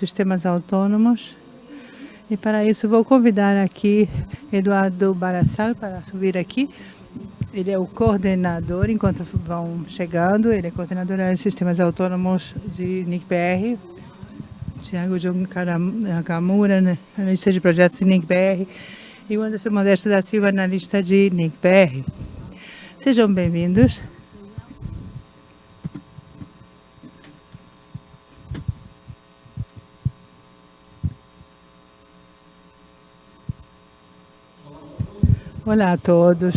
sistemas autônomos. E para isso vou convidar aqui Eduardo Barassal para subir aqui. Ele é o coordenador, enquanto vão chegando, ele é coordenador de sistemas autônomos de NICBR. Tiago Jung Nakamura, analista de projetos de NICBR. E o Anderson Modesto da Silva, analista de NICBR. Sejam bem-vindos. Olá a todos.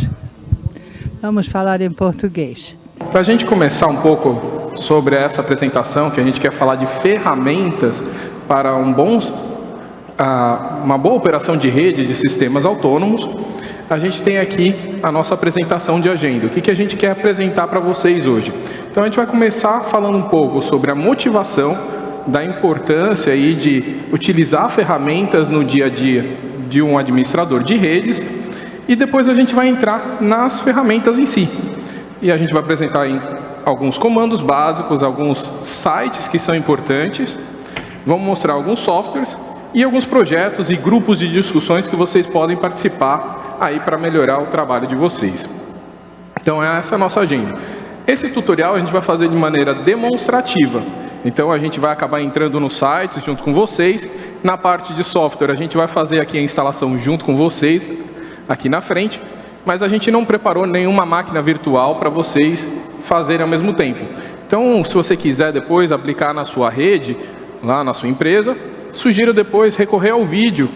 Vamos falar em português. Para a gente começar um pouco sobre essa apresentação, que a gente quer falar de ferramentas para um bom, uma boa operação de rede de sistemas autônomos, a gente tem aqui a nossa apresentação de agenda. O que, que a gente quer apresentar para vocês hoje? Então a gente vai começar falando um pouco sobre a motivação da importância aí de utilizar ferramentas no dia a dia de um administrador de redes e depois a gente vai entrar nas ferramentas em si. E a gente vai apresentar alguns comandos básicos, alguns sites que são importantes, vamos mostrar alguns softwares e alguns projetos e grupos de discussões que vocês podem participar aí para melhorar o trabalho de vocês. Então essa é a nossa agenda. Esse tutorial a gente vai fazer de maneira demonstrativa. Então a gente vai acabar entrando no site junto com vocês. Na parte de software a gente vai fazer aqui a instalação junto com vocês aqui na frente, mas a gente não preparou nenhuma máquina virtual para vocês fazerem ao mesmo tempo. Então, se você quiser depois aplicar na sua rede, lá na sua empresa, sugiro depois recorrer ao vídeo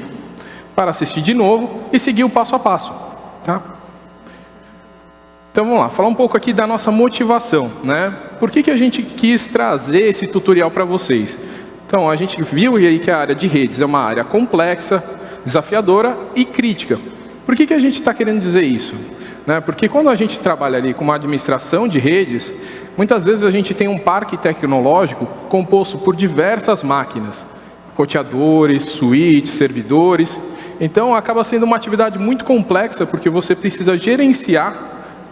para assistir de novo e seguir o passo a passo. Tá? Então vamos lá, falar um pouco aqui da nossa motivação. Né? Por que, que a gente quis trazer esse tutorial para vocês? Então, a gente viu aí que a área de redes é uma área complexa, desafiadora e crítica. Por que, que a gente está querendo dizer isso? Né? Porque quando a gente trabalha ali com uma administração de redes, muitas vezes a gente tem um parque tecnológico composto por diversas máquinas, roteadores, switches, servidores. Então acaba sendo uma atividade muito complexa porque você precisa gerenciar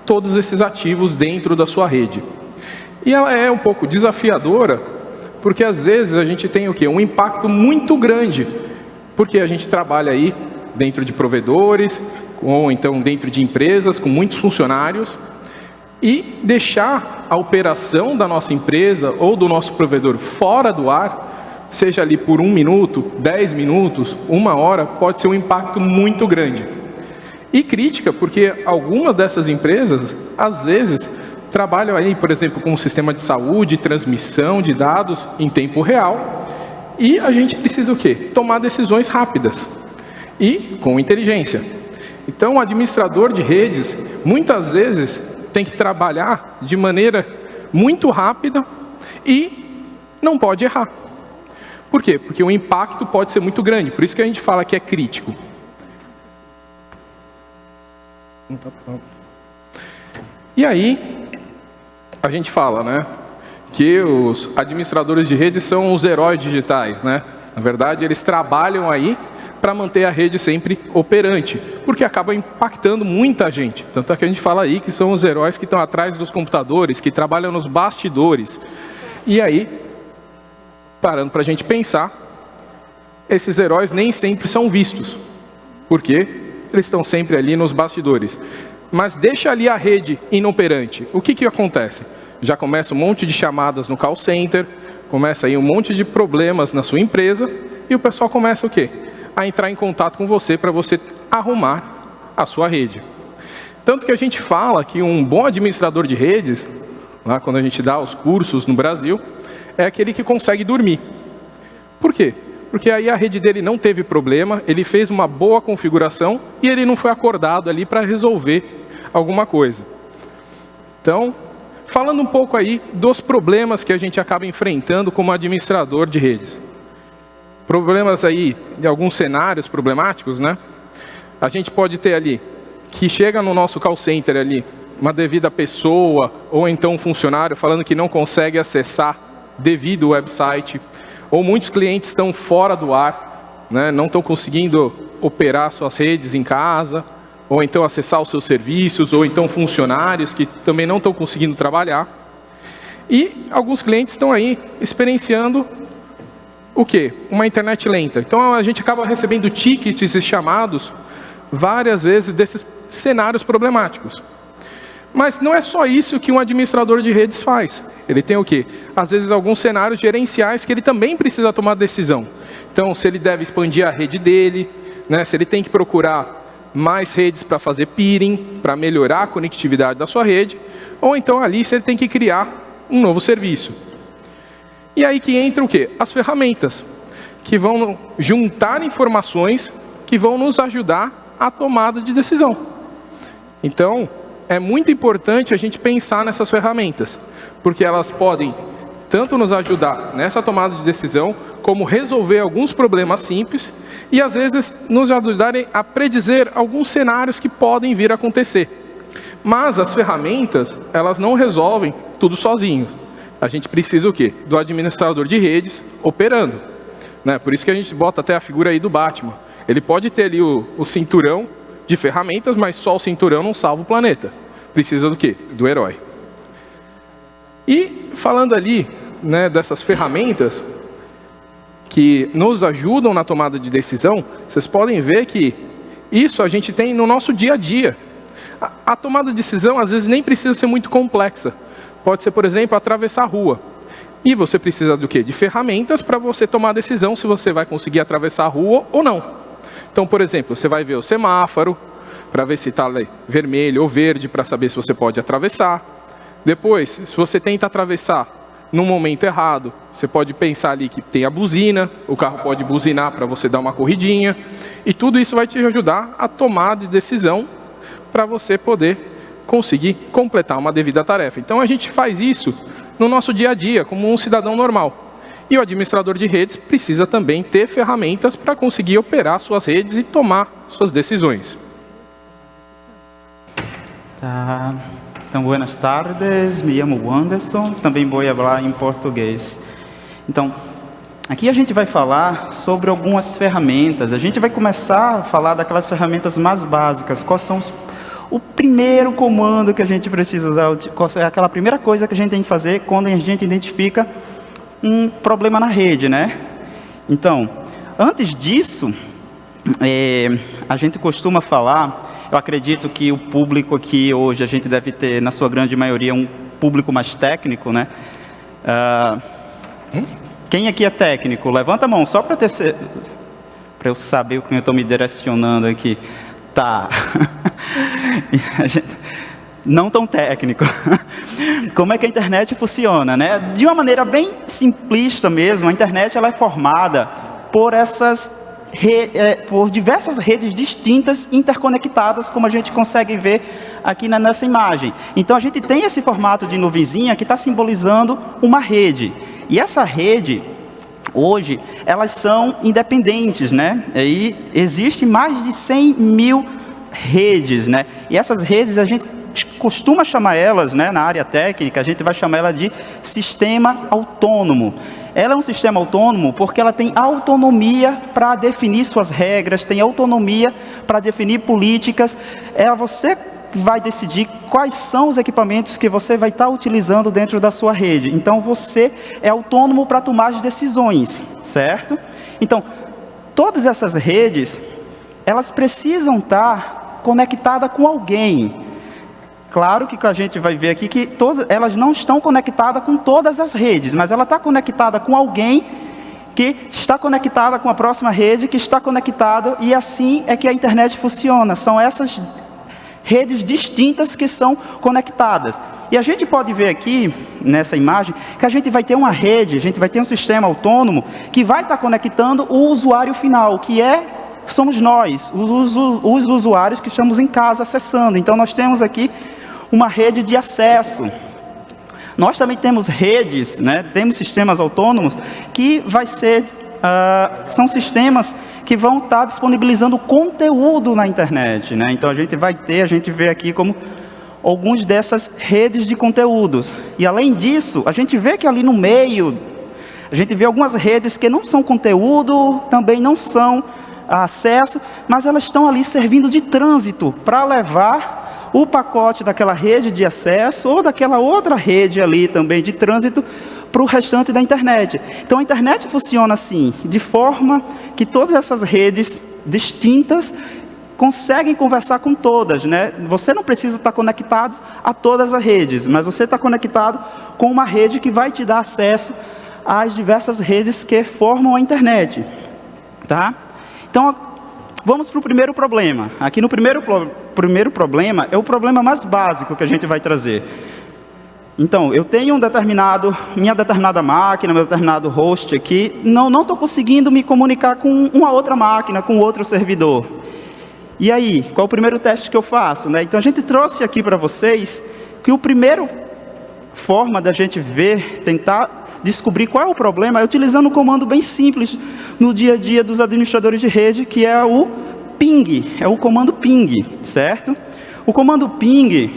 todos esses ativos dentro da sua rede. E ela é um pouco desafiadora porque às vezes a gente tem o quê? Um impacto muito grande, porque a gente trabalha aí dentro de provedores, ou então dentro de empresas com muitos funcionários, e deixar a operação da nossa empresa ou do nosso provedor fora do ar, seja ali por um minuto, dez minutos, uma hora, pode ser um impacto muito grande. E crítica, porque algumas dessas empresas, às vezes, trabalham aí, por exemplo, com um sistema de saúde, transmissão de dados em tempo real, e a gente precisa o quê? Tomar decisões rápidas e com inteligência. Então, o administrador de redes, muitas vezes, tem que trabalhar de maneira muito rápida e não pode errar. Por quê? Porque o impacto pode ser muito grande, por isso que a gente fala que é crítico. E aí, a gente fala, né, que os administradores de redes são os heróis digitais, né? Na verdade, eles trabalham aí para manter a rede sempre operante, porque acaba impactando muita gente. Tanto é que a gente fala aí que são os heróis que estão atrás dos computadores, que trabalham nos bastidores. E aí, parando para a gente pensar, esses heróis nem sempre são vistos, porque eles estão sempre ali nos bastidores. Mas deixa ali a rede inoperante, o que, que acontece? Já começa um monte de chamadas no call center, começa aí um monte de problemas na sua empresa, e o pessoal começa o quê? A entrar em contato com você para você arrumar a sua rede. Tanto que a gente fala que um bom administrador de redes, lá quando a gente dá os cursos no Brasil, é aquele que consegue dormir. Por quê? Porque aí a rede dele não teve problema, ele fez uma boa configuração e ele não foi acordado ali para resolver alguma coisa. Então, falando um pouco aí dos problemas que a gente acaba enfrentando como administrador de redes problemas aí, de alguns cenários problemáticos, né? A gente pode ter ali, que chega no nosso call center ali, uma devida pessoa, ou então um funcionário falando que não consegue acessar devido ao website, ou muitos clientes estão fora do ar, né? não estão conseguindo operar suas redes em casa, ou então acessar os seus serviços, ou então funcionários que também não estão conseguindo trabalhar. E alguns clientes estão aí experienciando o quê? Uma internet lenta. Então a gente acaba recebendo tickets e chamados várias vezes desses cenários problemáticos. Mas não é só isso que um administrador de redes faz. Ele tem o quê? Às vezes alguns cenários gerenciais que ele também precisa tomar decisão. Então, se ele deve expandir a rede dele, né, se ele tem que procurar mais redes para fazer peering, para melhorar a conectividade da sua rede, ou então ali se ele tem que criar um novo serviço. E aí que entra o quê? As ferramentas, que vão juntar informações que vão nos ajudar à tomada de decisão. Então, é muito importante a gente pensar nessas ferramentas, porque elas podem tanto nos ajudar nessa tomada de decisão, como resolver alguns problemas simples e, às vezes, nos ajudarem a predizer alguns cenários que podem vir a acontecer. Mas as ferramentas, elas não resolvem tudo sozinho. A gente precisa o quê? Do administrador de redes operando. Né? Por isso que a gente bota até a figura aí do Batman. Ele pode ter ali o, o cinturão de ferramentas, mas só o cinturão não salva o planeta. Precisa do quê? Do herói. E falando ali né, dessas ferramentas, que nos ajudam na tomada de decisão, vocês podem ver que isso a gente tem no nosso dia a dia. A, a tomada de decisão, às vezes, nem precisa ser muito complexa. Pode ser, por exemplo, atravessar a rua. E você precisa do quê? De ferramentas para você tomar a decisão se você vai conseguir atravessar a rua ou não. Então, por exemplo, você vai ver o semáforo, para ver se está vermelho ou verde, para saber se você pode atravessar. Depois, se você tenta atravessar no momento errado. Você pode pensar ali que tem a buzina, o carro pode buzinar para você dar uma corridinha, e tudo isso vai te ajudar a tomar de decisão para você poder conseguir completar uma devida tarefa. Então a gente faz isso no nosso dia a dia, como um cidadão normal. E o administrador de redes precisa também ter ferramentas para conseguir operar suas redes e tomar suas decisões. Tá. Então, buenas tardes, me chamo Anderson, também vou falar em português. Então, aqui a gente vai falar sobre algumas ferramentas. A gente vai começar a falar daquelas ferramentas mais básicas. Quais são os, o primeiro comando que a gente precisa usar? É aquela primeira coisa que a gente tem que fazer quando a gente identifica um problema na rede, né? Então, antes disso, é, a gente costuma falar eu acredito que o público aqui hoje, a gente deve ter, na sua grande maioria, um público mais técnico, né? Uh, quem aqui é técnico? Levanta a mão, só para eu saber o que eu estou me direcionando aqui. Tá. não tão técnico. Como é que a internet funciona, né? De uma maneira bem simplista mesmo, a internet ela é formada por essas é, por diversas redes distintas, interconectadas, como a gente consegue ver aqui na, nessa imagem. Então, a gente tem esse formato de nuvenzinha que está simbolizando uma rede. E essa rede, hoje, elas são independentes, né? E existe mais de 100 mil redes, né? E essas redes, a gente costuma chamar elas, né, na área técnica, a gente vai chamar ela de sistema autônomo. Ela é um sistema autônomo porque ela tem autonomia para definir suas regras, tem autonomia para definir políticas. É você vai decidir quais são os equipamentos que você vai estar utilizando dentro da sua rede. Então, você é autônomo para tomar as decisões, certo? Então, todas essas redes, elas precisam estar conectadas com alguém. Claro que a gente vai ver aqui que todas, elas não estão conectadas com todas as redes, mas ela está conectada com alguém que está conectada com a próxima rede, que está conectado, e assim é que a internet funciona. São essas redes distintas que são conectadas. E a gente pode ver aqui, nessa imagem, que a gente vai ter uma rede, a gente vai ter um sistema autônomo que vai estar conectando o usuário final, que é somos nós, os, os, os usuários que estamos em casa acessando. Então nós temos aqui uma rede de acesso. Nós também temos redes, né, temos sistemas autônomos que vai ser, uh, são sistemas que vão estar disponibilizando conteúdo na internet. Né? Então a gente vai ter, a gente vê aqui como alguns dessas redes de conteúdos. E além disso, a gente vê que ali no meio, a gente vê algumas redes que não são conteúdo, também não são acesso, mas elas estão ali servindo de trânsito para levar o pacote daquela rede de acesso ou daquela outra rede ali também de trânsito para o restante da internet. Então a internet funciona assim, de forma que todas essas redes distintas conseguem conversar com todas, né? Você não precisa estar conectado a todas as redes, mas você está conectado com uma rede que vai te dar acesso às diversas redes que formam a internet, tá? Então, vamos para o primeiro problema. Aqui no primeiro, primeiro problema, é o problema mais básico que a gente vai trazer. Então, eu tenho um determinado, minha determinada máquina, meu determinado host aqui, não estou conseguindo me comunicar com uma outra máquina, com outro servidor. E aí, qual é o primeiro teste que eu faço? Né? Então, a gente trouxe aqui para vocês que o primeiro forma da gente ver, tentar descobrir qual é o problema, é utilizando um comando bem simples no dia a dia dos administradores de rede, que é o ping, é o comando ping, certo? O comando ping,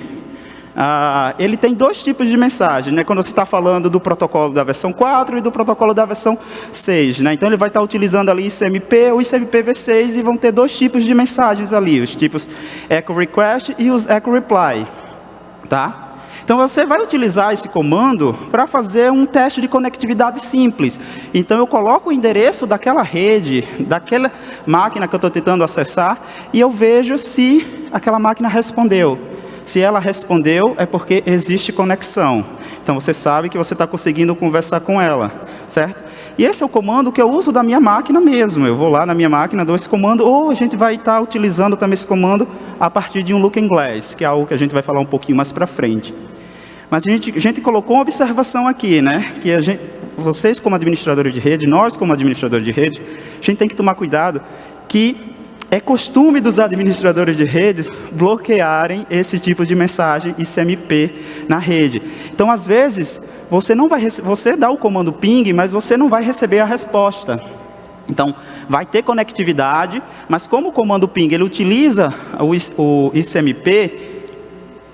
ah, ele tem dois tipos de mensagem, né? quando você está falando do protocolo da versão 4 e do protocolo da versão 6. Né? Então ele vai estar tá utilizando ali ICMP ou ICMP v6 e vão ter dois tipos de mensagens ali, os tipos echo request e os echo reply. Tá? Então você vai utilizar esse comando para fazer um teste de conectividade simples. Então eu coloco o endereço daquela rede, daquela máquina que eu estou tentando acessar, e eu vejo se aquela máquina respondeu. Se ela respondeu, é porque existe conexão. Então você sabe que você está conseguindo conversar com ela, certo? E esse é o comando que eu uso da minha máquina mesmo. Eu vou lá na minha máquina, dou esse comando, ou a gente vai estar tá utilizando também esse comando a partir de um Looking Glass, que é algo que a gente vai falar um pouquinho mais para frente. Mas a gente, a gente colocou uma observação aqui, né? Que a gente, vocês como administradores de rede, nós como administradores de rede, a gente tem que tomar cuidado que é costume dos administradores de redes bloquearem esse tipo de mensagem ICMP na rede. Então, às vezes, você não vai você dá o comando ping, mas você não vai receber a resposta. Então, vai ter conectividade, mas como o comando ping ele utiliza o, ICMP,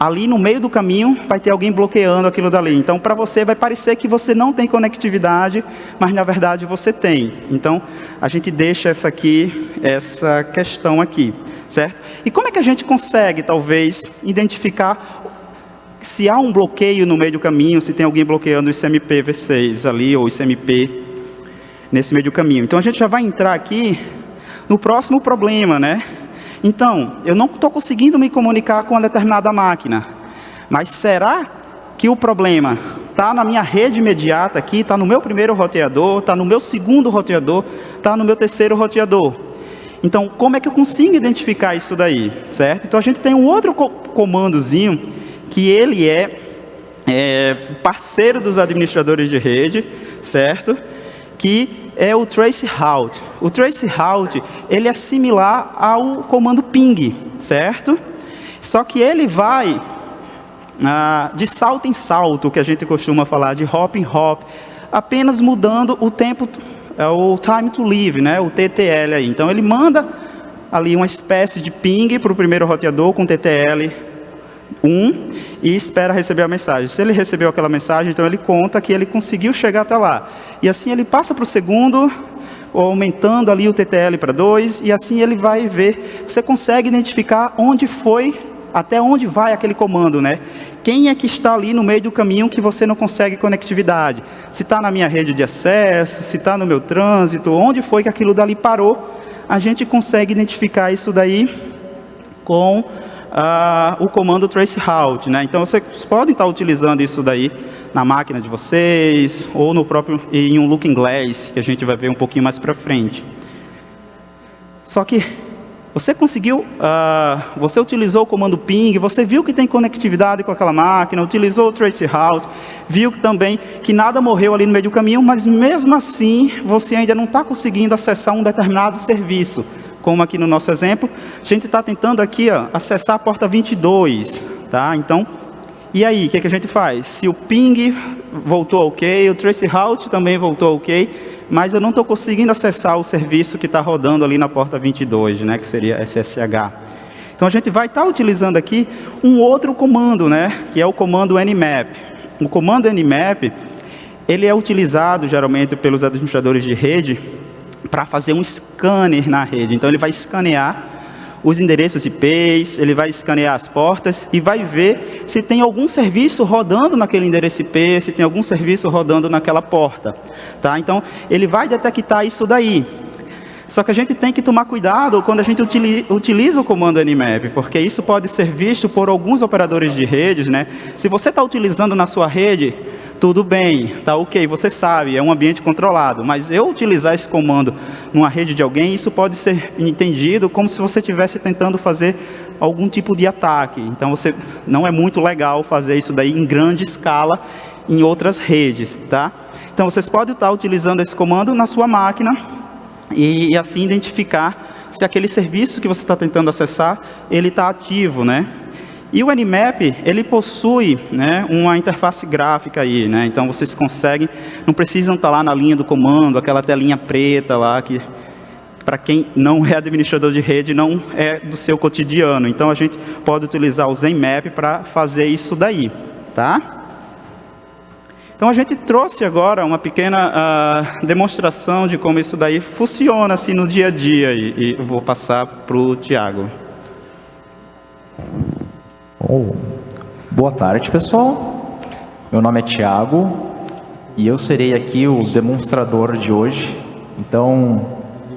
ali no meio do caminho vai ter alguém bloqueando aquilo dali. Então, para você vai parecer que você não tem conectividade, mas na verdade você tem. Então, a gente deixa essa aqui, essa questão aqui, certo? E como é que a gente consegue, talvez, identificar se há um bloqueio no meio do caminho, se tem alguém bloqueando o ICMP V6 ali, ou ICMP nesse meio do caminho. Então, a gente já vai entrar aqui no próximo problema, né? Então, eu não estou conseguindo me comunicar com uma determinada máquina. Mas será que o problema está na minha rede imediata aqui, está no meu primeiro roteador, está no meu segundo roteador, está no meu terceiro roteador? Então, como é que eu consigo identificar isso daí, certo? Então, a gente tem um outro co comandozinho que ele é, é parceiro dos administradores de rede, certo? Que é o trace route. O trace route, ele é similar ao comando ping, certo? Só que ele vai ah, de salto em salto, que a gente costuma falar, de hop em hop, apenas mudando o tempo, é o time to live, né, o TTL aí. Então ele manda ali uma espécie de ping para o primeiro roteador com TTL 1 e espera receber a mensagem. Se ele recebeu aquela mensagem, então ele conta que ele conseguiu chegar até lá. E assim ele passa para o segundo, aumentando ali o TTL para 2, e assim ele vai ver, você consegue identificar onde foi, até onde vai aquele comando, né? Quem é que está ali no meio do caminho que você não consegue conectividade? Se está na minha rede de acesso, se está no meu trânsito, onde foi que aquilo dali parou, a gente consegue identificar isso daí com o comando traceroute. Né? Então, vocês podem estar utilizando isso daí na máquina de vocês, ou no próprio, em um Looking Glass, que a gente vai ver um pouquinho mais para frente. Só que você conseguiu, uh, você utilizou o comando ping, você viu que tem conectividade com aquela máquina, utilizou o traceroute, viu também que nada morreu ali no meio do caminho, mas mesmo assim você ainda não está conseguindo acessar um determinado serviço como aqui no nosso exemplo, a gente está tentando aqui ó, acessar a porta 22, tá? Então, e aí, o que, que, a gente faz? Se o ping voltou ok, o traceroute também voltou ok, mas eu não estou conseguindo acessar o serviço que está rodando ali na porta 22, né, que seria SSH. Então a gente vai estar tá utilizando aqui um outro comando, né, que é o comando nmap. O comando nmap, ele é utilizado geralmente pelos administradores de rede para fazer um scanner na rede. Então ele vai escanear os endereços IPs, ele vai escanear as portas e vai ver se tem algum serviço rodando naquele endereço IP, se tem algum serviço rodando naquela porta. Tá? Então, ele vai detectar isso daí. Só que a gente tem que tomar cuidado quando a gente utiliza o comando Nmap, porque isso pode ser visto por alguns operadores de redes. Né? Se você está utilizando na sua rede, tudo bem, tá ok, você sabe, é um ambiente controlado, mas eu utilizar esse comando numa rede de alguém, isso pode ser entendido como se você estivesse tentando fazer algum tipo de ataque. Então, você não é muito legal fazer isso daí em grande escala em outras redes, tá? Então, vocês podem estar utilizando esse comando na sua máquina e, e assim identificar se aquele serviço que você está tentando acessar, ele está ativo, né? E o Nmap, ele possui né, uma interface gráfica aí, né? Então vocês conseguem, não precisam estar lá na linha do comando, aquela telinha preta lá que para quem não é administrador de rede, não é do seu cotidiano. Então a gente pode utilizar o Zenmap para fazer isso daí, tá? Então a gente trouxe agora uma pequena uh, demonstração de como isso daí funciona assim no dia a dia e, e vou passar para o Tiago. Oh, boa tarde, pessoal. Meu nome é Tiago e eu serei aqui o demonstrador de hoje. Então,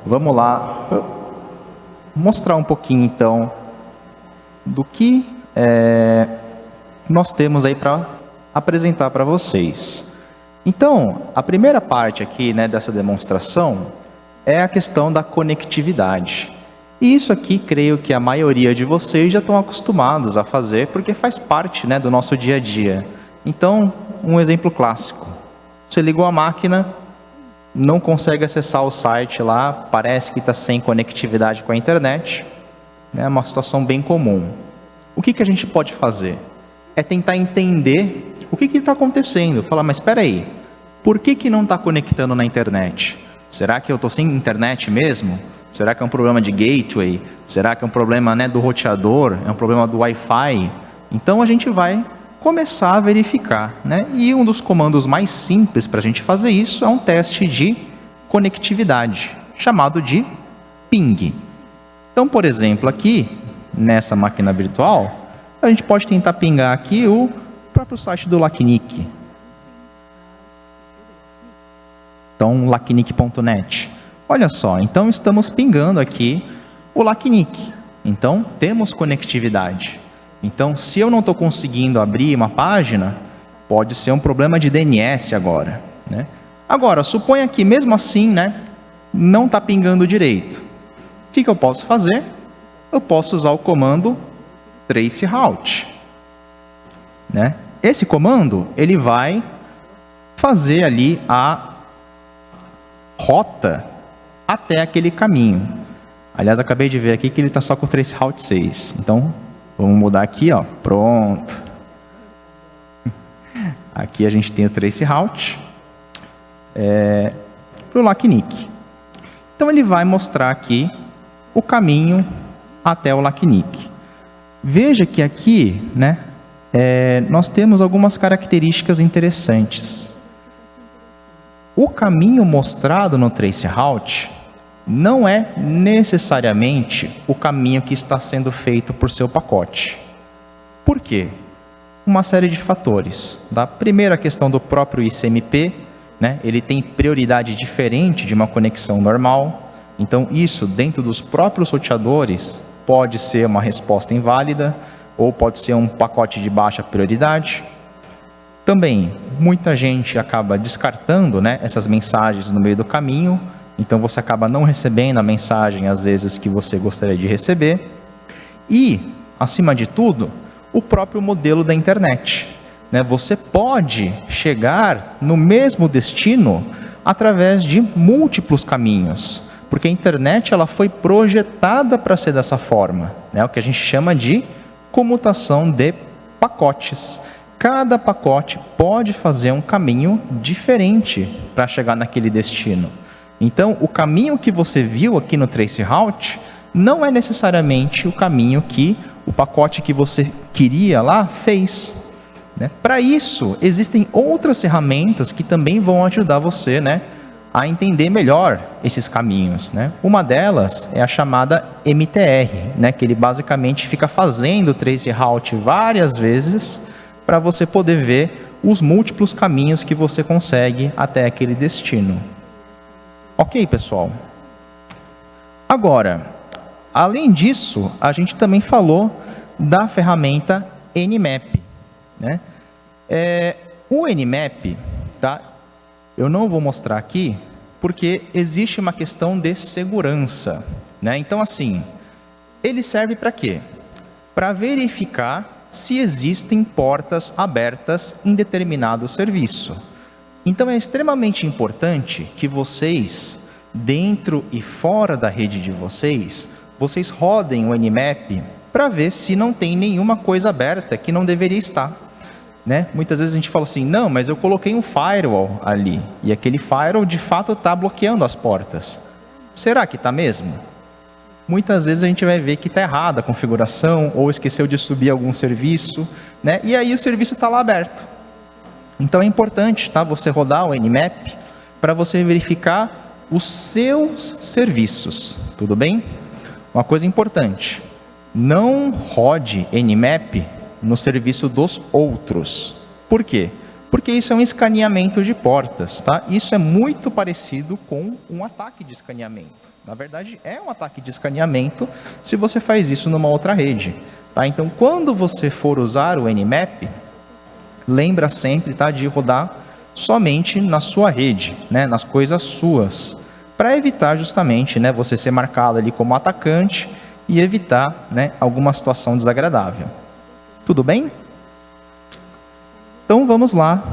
vamos lá mostrar um pouquinho, então, do que é, nós temos aí para apresentar para vocês. Então, a primeira parte aqui né, dessa demonstração é a questão da conectividade. E isso aqui, creio que a maioria de vocês já estão acostumados a fazer, porque faz parte né, do nosso dia a dia. Então, um exemplo clássico. Você ligou a máquina, não consegue acessar o site lá, parece que está sem conectividade com a internet. É uma situação bem comum. O que, que a gente pode fazer? É tentar entender o que está acontecendo. Falar, mas espera aí, por que, que não está conectando na internet? Será que eu estou sem internet mesmo? Será que é um problema de gateway? Será que é um problema né, do roteador? É um problema do Wi-Fi? Então a gente vai começar a verificar. Né? E um dos comandos mais simples para a gente fazer isso é um teste de conectividade, chamado de ping. Então, por exemplo, aqui, nessa máquina virtual, a gente pode tentar pingar aqui o próprio site do LACNIC. Então, lacnic.net. Olha só, então estamos pingando aqui o LACNIC. Então, temos conectividade. Então, se eu não estou conseguindo abrir uma página, pode ser um problema de DNS agora. Né? Agora, suponha que mesmo assim, né, não está pingando direito. O que, que eu posso fazer? Eu posso usar o comando traceroute. Né? Esse comando, ele vai fazer ali a rota até aquele caminho. Aliás, acabei de ver aqui que ele está só com o traceroute 6. Então, vamos mudar aqui, ó. Pronto. Aqui a gente tem o traceroute é, para o LACNIC. Então, ele vai mostrar aqui o caminho até o LACNIC. Veja que aqui, né, é, nós temos algumas características interessantes. O caminho mostrado no traceroute não é necessariamente o caminho que está sendo feito por seu pacote. Por quê? Uma série de fatores. Da primeira questão do próprio ICMP, né, ele tem prioridade diferente de uma conexão normal. Então, isso dentro dos próprios roteadores pode ser uma resposta inválida ou pode ser um pacote de baixa prioridade. Também, muita gente acaba descartando né, essas mensagens no meio do caminho então você acaba não recebendo a mensagem às vezes que você gostaria de receber. E, acima de tudo, o próprio modelo da internet. Né? Você pode chegar no mesmo destino através de múltiplos caminhos, porque a internet ela foi projetada para ser dessa forma, né? o que a gente chama de comutação de pacotes. Cada pacote pode fazer um caminho diferente para chegar naquele destino. Então, o caminho que você viu aqui no Traceroute não é necessariamente o caminho que o pacote que você queria lá fez. Né? Para isso, existem outras ferramentas que também vão ajudar você né, a entender melhor esses caminhos. Né? Uma delas é a chamada MTR, né? que ele basicamente fica fazendo o trace route várias vezes para você poder ver os múltiplos caminhos que você consegue até aquele destino. Ok, pessoal? Agora, além disso, a gente também falou da ferramenta Nmap. Né? É, o Nmap, tá? eu não vou mostrar aqui, porque existe uma questão de segurança. Né? Então, assim, ele serve para quê? Para verificar se existem portas abertas em determinado serviço. Então, é extremamente importante que vocês, dentro e fora da rede de vocês, vocês rodem o Nmap para ver se não tem nenhuma coisa aberta que não deveria estar. Né? Muitas vezes a gente fala assim, não, mas eu coloquei um firewall ali, e aquele firewall de fato está bloqueando as portas. Será que está mesmo? Muitas vezes a gente vai ver que está errada a configuração, ou esqueceu de subir algum serviço, né? e aí o serviço está lá aberto. Então é importante tá, você rodar o Nmap para você verificar os seus serviços, tudo bem? Uma coisa importante, não rode Nmap no serviço dos outros. Por quê? Porque isso é um escaneamento de portas, tá? Isso é muito parecido com um ataque de escaneamento. Na verdade, é um ataque de escaneamento se você faz isso numa outra rede, tá? Então, quando você for usar o Nmap, lembra sempre, tá, de rodar somente na sua rede, né, nas coisas suas, para evitar justamente, né, você ser marcado ali como atacante e evitar, né, alguma situação desagradável. Tudo bem? Então vamos lá,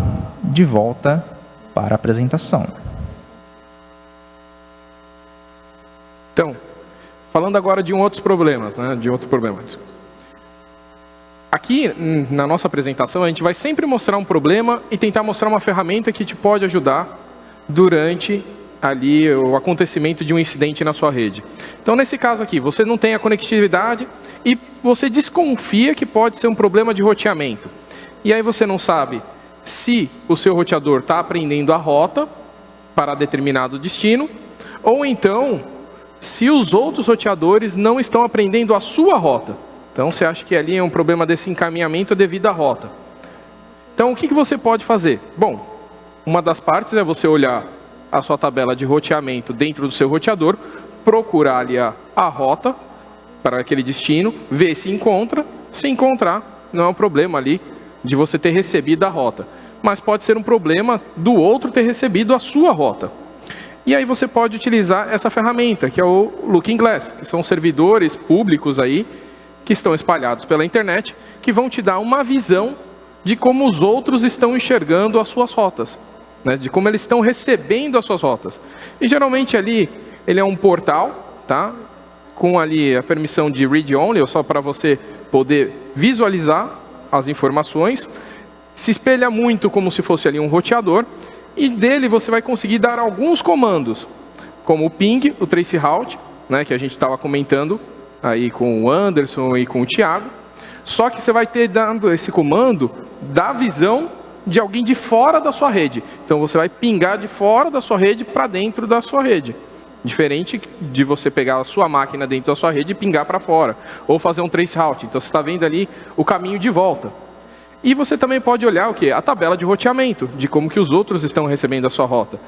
de volta para a apresentação. Então, falando agora de um outros problemas, né, de outro problema. Aqui, na nossa apresentação, a gente vai sempre mostrar um problema e tentar mostrar uma ferramenta que te pode ajudar durante ali o acontecimento de um incidente na sua rede. Então, nesse caso aqui, você não tem a conectividade, e você desconfia que pode ser um problema de roteamento. E aí você não sabe se o seu roteador está aprendendo a rota para determinado destino, ou então se os outros roteadores não estão aprendendo a sua rota. Então você acha que ali é um problema desse encaminhamento devido à rota. Então o que, que você pode fazer? Bom, uma das partes é você olhar a sua tabela de roteamento dentro do seu roteador, procurar ali a, a rota para aquele destino, ver se encontra. Se encontrar, não é um problema ali de você ter recebido a rota. Mas pode ser um problema do outro ter recebido a sua rota. E aí você pode utilizar essa ferramenta, que é o Looking Glass, que são servidores públicos aí, que estão espalhados pela internet, que vão te dar uma visão de como os outros estão enxergando as suas rotas, né? de como eles estão recebendo as suas rotas. E geralmente ali, ele é um portal, tá? com ali a permissão de read only, só para você poder visualizar as informações. Se espelha muito como se fosse ali um roteador. E dele você vai conseguir dar alguns comandos, como o ping, o trace route, né, que a gente estava comentando aí com o Anderson e com o Thiago. Só que você vai ter dando esse comando da visão de alguém de fora da sua rede. Então você vai pingar de fora da sua rede para dentro da sua rede. Diferente de você pegar a sua máquina dentro da sua rede e pingar para fora. Ou fazer um trace route. Então você está vendo ali o caminho de volta. E você também pode olhar o que? A tabela de roteamento, de como que os outros estão recebendo a sua rota.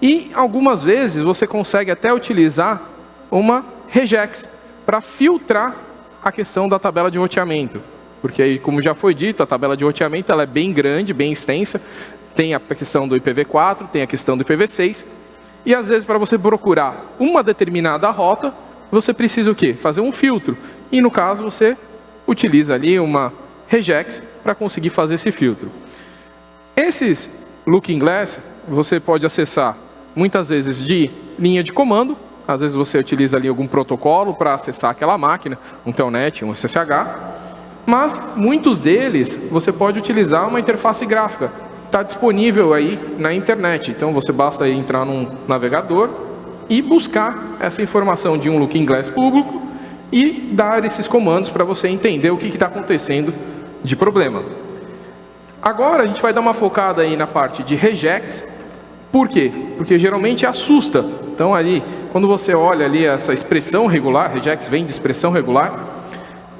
E algumas vezes você consegue até utilizar uma regex para filtrar a questão da tabela de roteamento. Porque aí, como já foi dito, a tabela de roteamento ela é bem grande, bem extensa. Tem a questão do IPv4, tem a questão do IPv6 e às vezes para você procurar uma determinada rota, você precisa o quê? Fazer um filtro. E no caso você utiliza ali uma regex para conseguir fazer esse filtro. Esses Looking Glass você pode acessar muitas vezes de linha de comando, às vezes você utiliza ali algum protocolo para acessar aquela máquina, um telnet, um SSH, mas muitos deles você pode utilizar uma interface gráfica, está disponível aí na internet. Então você basta entrar num navegador e buscar essa informação de um Looking Glass público e dar esses comandos para você entender o que está acontecendo de problema. Agora a gente vai dar uma focada aí na parte de regex Por quê? Porque geralmente assusta. Então ali, quando você olha ali essa expressão regular, regex vem de expressão regular,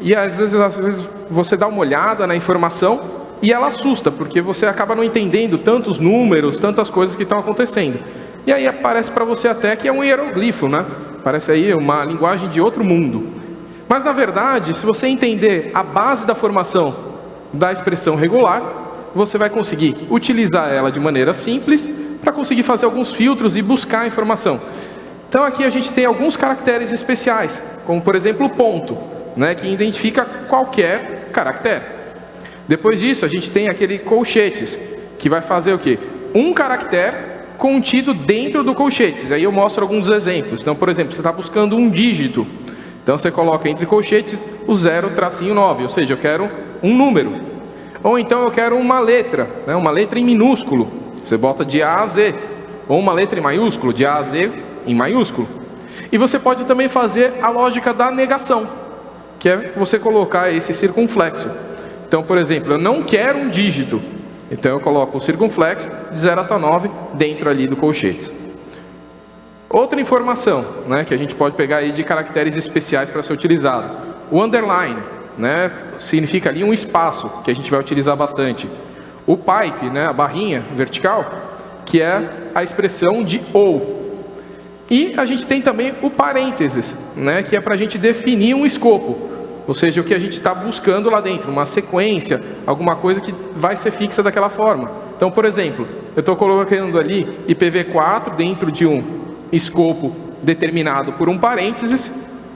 e às vezes, às vezes você dá uma olhada na informação e ela assusta, porque você acaba não entendendo tantos números, tantas coisas que estão acontecendo. E aí aparece para você até que é um hieroglifo, né? Parece aí uma linguagem de outro mundo. Mas na verdade, se você entender a base da formação da expressão regular, você vai conseguir utilizar ela de maneira simples para conseguir fazer alguns filtros e buscar a informação. Então aqui a gente tem alguns caracteres especiais, como por exemplo o ponto, né, que identifica qualquer caractere. Depois disso a gente tem aquele colchetes, que vai fazer o quê? Um caractere contido dentro do colchetes. Aí eu mostro alguns exemplos. Então, por exemplo, você está buscando um dígito. Então, você coloca entre colchetes o 0, tracinho 9, ou seja, eu quero um número. Ou então eu quero uma letra, né, uma letra em minúsculo. Você bota de A a Z. Ou uma letra em maiúsculo, de A a Z em maiúsculo. E você pode também fazer a lógica da negação, que é você colocar esse circunflexo. Então, por exemplo, eu não quero um dígito, então eu coloco o circunflexo de 0 até 9 dentro ali do colchete. Outra informação né, que a gente pode pegar aí de caracteres especiais para ser utilizado. O underline né, significa ali um espaço que a gente vai utilizar bastante. O pipe, né, a barrinha vertical, que é a expressão de ou. E a gente tem também o parênteses, né, que é para a gente definir um escopo. Ou seja, o que a gente está buscando lá dentro, uma sequência, alguma coisa que vai ser fixa daquela forma. Então, por exemplo, eu estou colocando ali IPv4 dentro de um escopo determinado por um parênteses,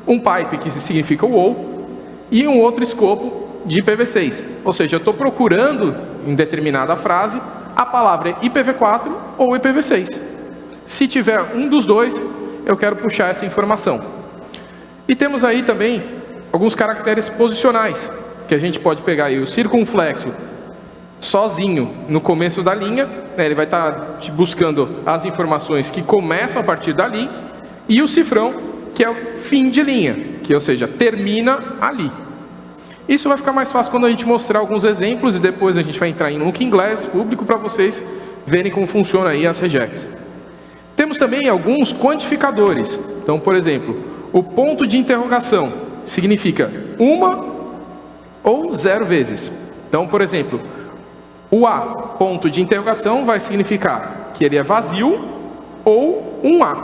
um pipe que significa o ou, e um outro escopo de IPv6. Ou seja, eu estou procurando em determinada frase a palavra IPv4 ou IPv6. Se tiver um dos dois, eu quero puxar essa informação. E temos aí também alguns caracteres posicionais, que a gente pode pegar aí o circunflexo sozinho no começo da linha, né, ele vai estar tá buscando as informações que começam a partir dali, e o cifrão, que é o fim de linha, que ou seja, termina ali. Isso vai ficar mais fácil quando a gente mostrar alguns exemplos e depois a gente vai entrar em Looking Glass público para vocês verem como funciona aí as regex. Temos também alguns quantificadores. Então, por exemplo, o ponto de interrogação significa uma ou zero vezes. Então, por exemplo, o A, ponto de interrogação, vai significar que ele é vazio ou um A.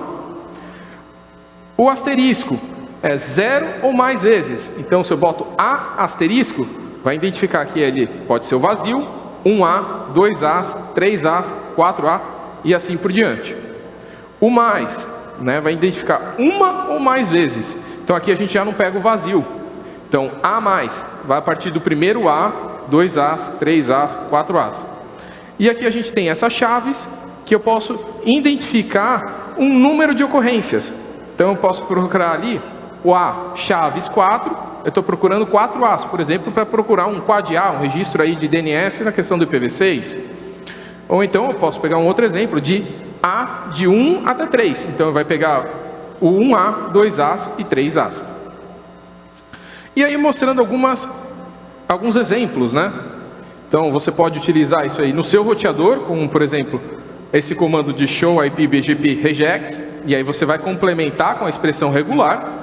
O asterisco é zero ou mais vezes. Então, se eu boto A asterisco, vai identificar que ele pode ser o vazio, um A, dois As, três As, quatro A e assim por diante. O mais né, vai identificar uma ou mais vezes. Então aqui a gente já não pega o vazio. Então A mais vai a partir do primeiro A, 2 As, 3 As, 4 As. E aqui a gente tem essas chaves que eu posso identificar um número de ocorrências. Então eu posso procurar ali o A chaves 4, eu estou procurando 4 As, por exemplo, para procurar um quad A, um registro aí de DNS na questão do IPv6. Ou então eu posso pegar um outro exemplo de A de 1 até 3. Então vai pegar o 1A, 2As e 3As. E aí mostrando algumas, alguns exemplos, né? Então você pode utilizar isso aí no seu roteador, como por exemplo, esse comando de show IP BGP regex, e aí você vai complementar com a expressão regular,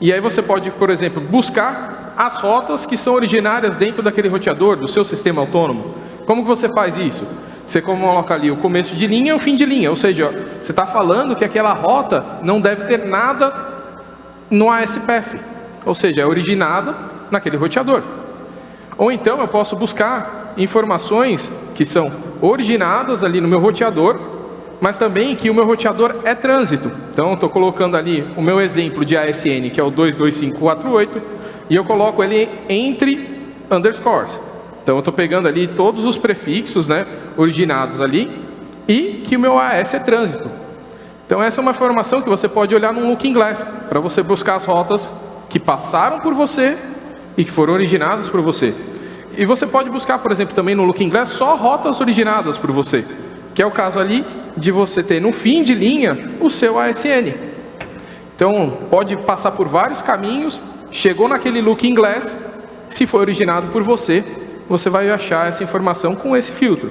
e aí você pode, por exemplo, buscar as rotas que são originárias dentro daquele roteador, do seu sistema autônomo. Como que você faz isso? Você coloca ali o começo de linha e o fim de linha, ou seja, você está falando que aquela rota não deve ter nada no ASPF, ou seja, é originada naquele roteador. Ou então eu posso buscar informações que são originadas ali no meu roteador, mas também que o meu roteador é trânsito. Então, estou colocando ali o meu exemplo de ASN, que é o 22548, e eu coloco ele entre underscores. Então eu estou pegando ali todos os prefixos né, originados ali e que o meu AS é trânsito. Então essa é uma informação que você pode olhar no Looking Glass, para você buscar as rotas que passaram por você e que foram originadas por você. E você pode buscar, por exemplo, também no Looking Glass só rotas originadas por você, que é o caso ali de você ter no fim de linha o seu ASN. Então pode passar por vários caminhos, chegou naquele Looking Glass, se foi originado por você, você vai achar essa informação com esse filtro.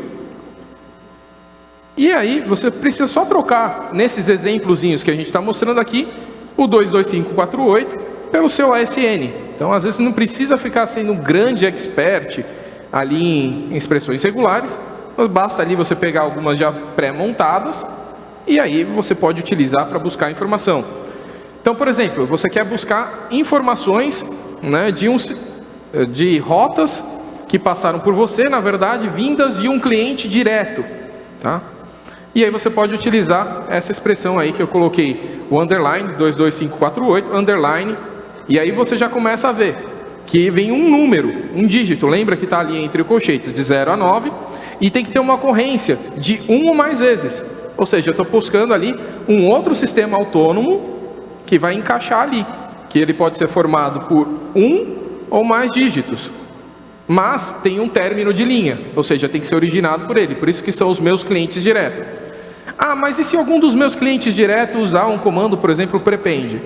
E aí você precisa só trocar nesses exemplozinhos que a gente está mostrando aqui, o 22548 pelo seu ASN. Então, às vezes, não precisa ficar sendo um grande expert ali em expressões regulares, basta ali você pegar algumas já pré-montadas e aí você pode utilizar para buscar informação. Então, por exemplo, você quer buscar informações né, de, um, de rotas que passaram por você, na verdade, vindas de um cliente direto. Tá? E aí você pode utilizar essa expressão aí que eu coloquei, o underline, 22548, underline, e aí você já começa a ver que vem um número, um dígito, lembra que está ali entre colchetes de 0 a 9, e tem que ter uma ocorrência de um ou mais vezes. Ou seja, eu estou buscando ali um outro sistema autônomo que vai encaixar ali, que ele pode ser formado por um ou mais dígitos, mas tem um término de linha, ou seja, tem que ser originado por ele, por isso que são os meus clientes direto. Ah, mas e se algum dos meus clientes direto usar um comando, por exemplo, prepend?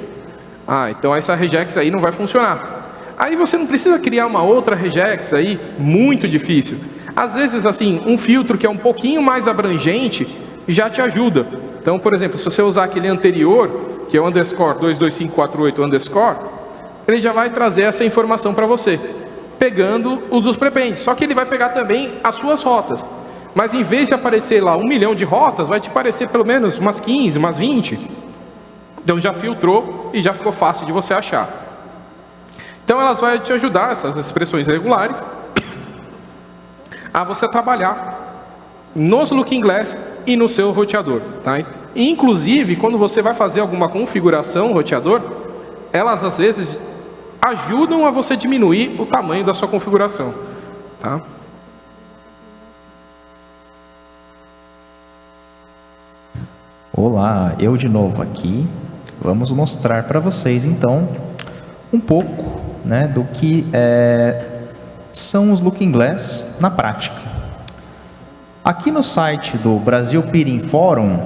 Ah, então essa regex aí não vai funcionar. Aí você não precisa criar uma outra regex aí, muito difícil. Às vezes, assim, um filtro que é um pouquinho mais abrangente já te ajuda. Então, por exemplo, se você usar aquele anterior, que é o underscore 22548 underscore, ele já vai trazer essa informação para você, pegando o dos prepends. Só que ele vai pegar também as suas rotas. Mas em vez de aparecer lá um milhão de rotas, vai te aparecer pelo menos umas 15, umas 20. Então já filtrou e já ficou fácil de você achar. Então elas vão te ajudar, essas expressões regulares, a você trabalhar nos Looking Glass e no seu roteador. Tá? Inclusive, quando você vai fazer alguma configuração roteador, elas às vezes ajudam a você diminuir o tamanho da sua configuração. Tá? Olá, eu de novo aqui. Vamos mostrar para vocês então um pouco né, do que é, são os Looking Glass na prática. Aqui no site do Brasil Peering Forum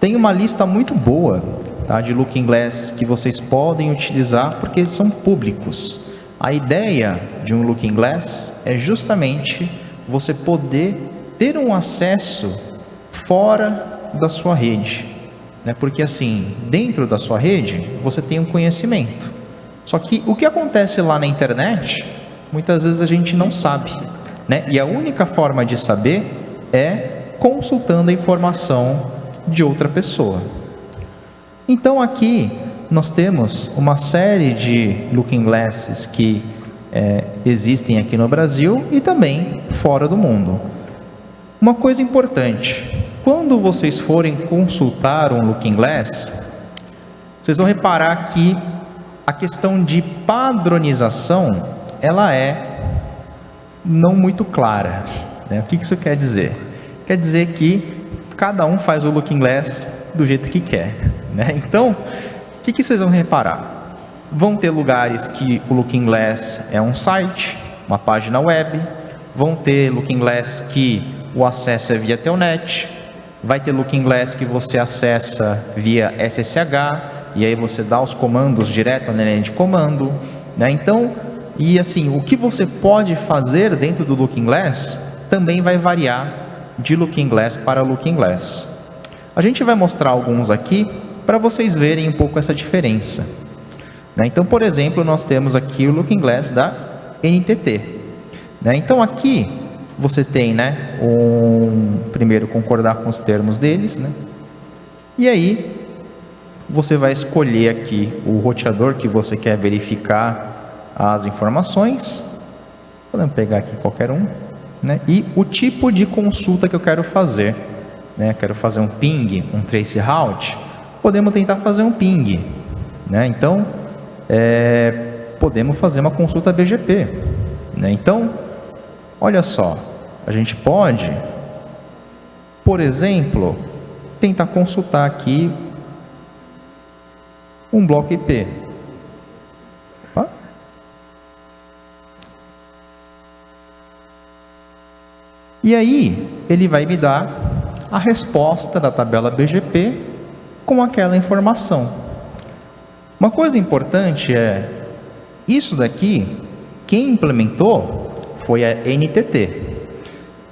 tem uma lista muito boa tá, de Looking Glass que vocês podem utilizar porque eles são públicos. A ideia de um Looking Glass é justamente você poder ter um acesso fora da sua rede. Né? Porque assim, dentro da sua rede, você tem um conhecimento. Só que o que acontece lá na internet, muitas vezes a gente não sabe. Né? E a única forma de saber é consultando a informação de outra pessoa. Então aqui nós temos uma série de looking glasses que é, existem aqui no Brasil e também fora do mundo. Uma coisa importante, quando vocês forem consultar um looking glass, vocês vão reparar que a questão de padronização, ela é não muito clara. Né? O que isso quer dizer? Quer dizer que cada um faz o Looking Glass do jeito que quer. Né? Então, o que, vocês vão reparar? Vão ter lugares que o Looking Glass é um site, uma página web, vão ter Looking Glass que o acesso é via Telnet, vai ter Looking Glass que você acessa via SSH, e aí você dá os comandos direto na linha de comando. Né? Então, e assim, o que você pode fazer dentro do Looking Glass também vai variar de Looking Glass para Looking Glass. A gente vai mostrar alguns aqui para vocês verem um pouco essa diferença. Né? Então, por exemplo, nós temos aqui o Looking Glass da NTT. Né? Então, aqui você tem, né, um, primeiro concordar com os termos deles, né? e aí você vai escolher aqui o roteador que você quer verificar as informações. Podemos pegar aqui qualquer um né? e o tipo de consulta que eu quero fazer. Né? Quero fazer um ping, um trace route, podemos tentar fazer um ping. Né? Então, é, podemos fazer uma consulta BGP. Né? Então, olha só, a gente pode, por exemplo, tentar consultar aqui um bloco IP. E aí, ele vai me dar a resposta da tabela BGP com aquela informação. Uma coisa importante é, isso daqui, quem implementou foi a NTT.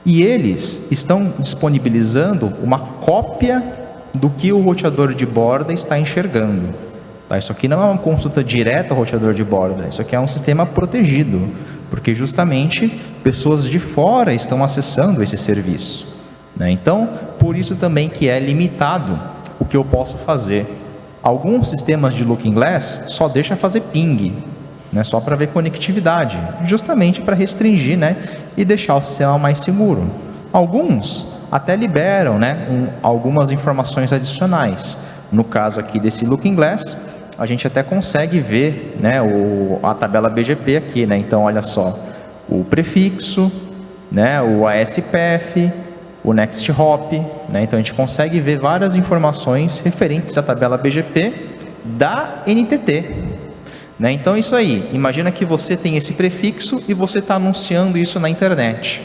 E eles estão disponibilizando uma cópia do que o roteador de borda está enxergando. Tá? Isso aqui não é uma consulta direta ao roteador de borda, isso aqui é um sistema protegido, porque justamente pessoas de fora estão acessando esse serviço. Né? Então, por isso também que é limitado o que eu posso fazer. Alguns sistemas de Looking Glass só deixa fazer ping, né? só para ver conectividade, justamente para restringir né? e deixar o sistema mais seguro. Alguns até liberam né? Um, algumas informações adicionais. No caso aqui desse Looking Glass, a gente até consegue ver né, o, a tabela BGP aqui. Né? Então, olha só, o prefixo, né, o ASPF, o next hop. Né? Então, a gente consegue ver várias informações referentes à tabela BGP da NTT. Né? Então, isso aí. Imagina que você tem esse prefixo e você está anunciando isso na internet.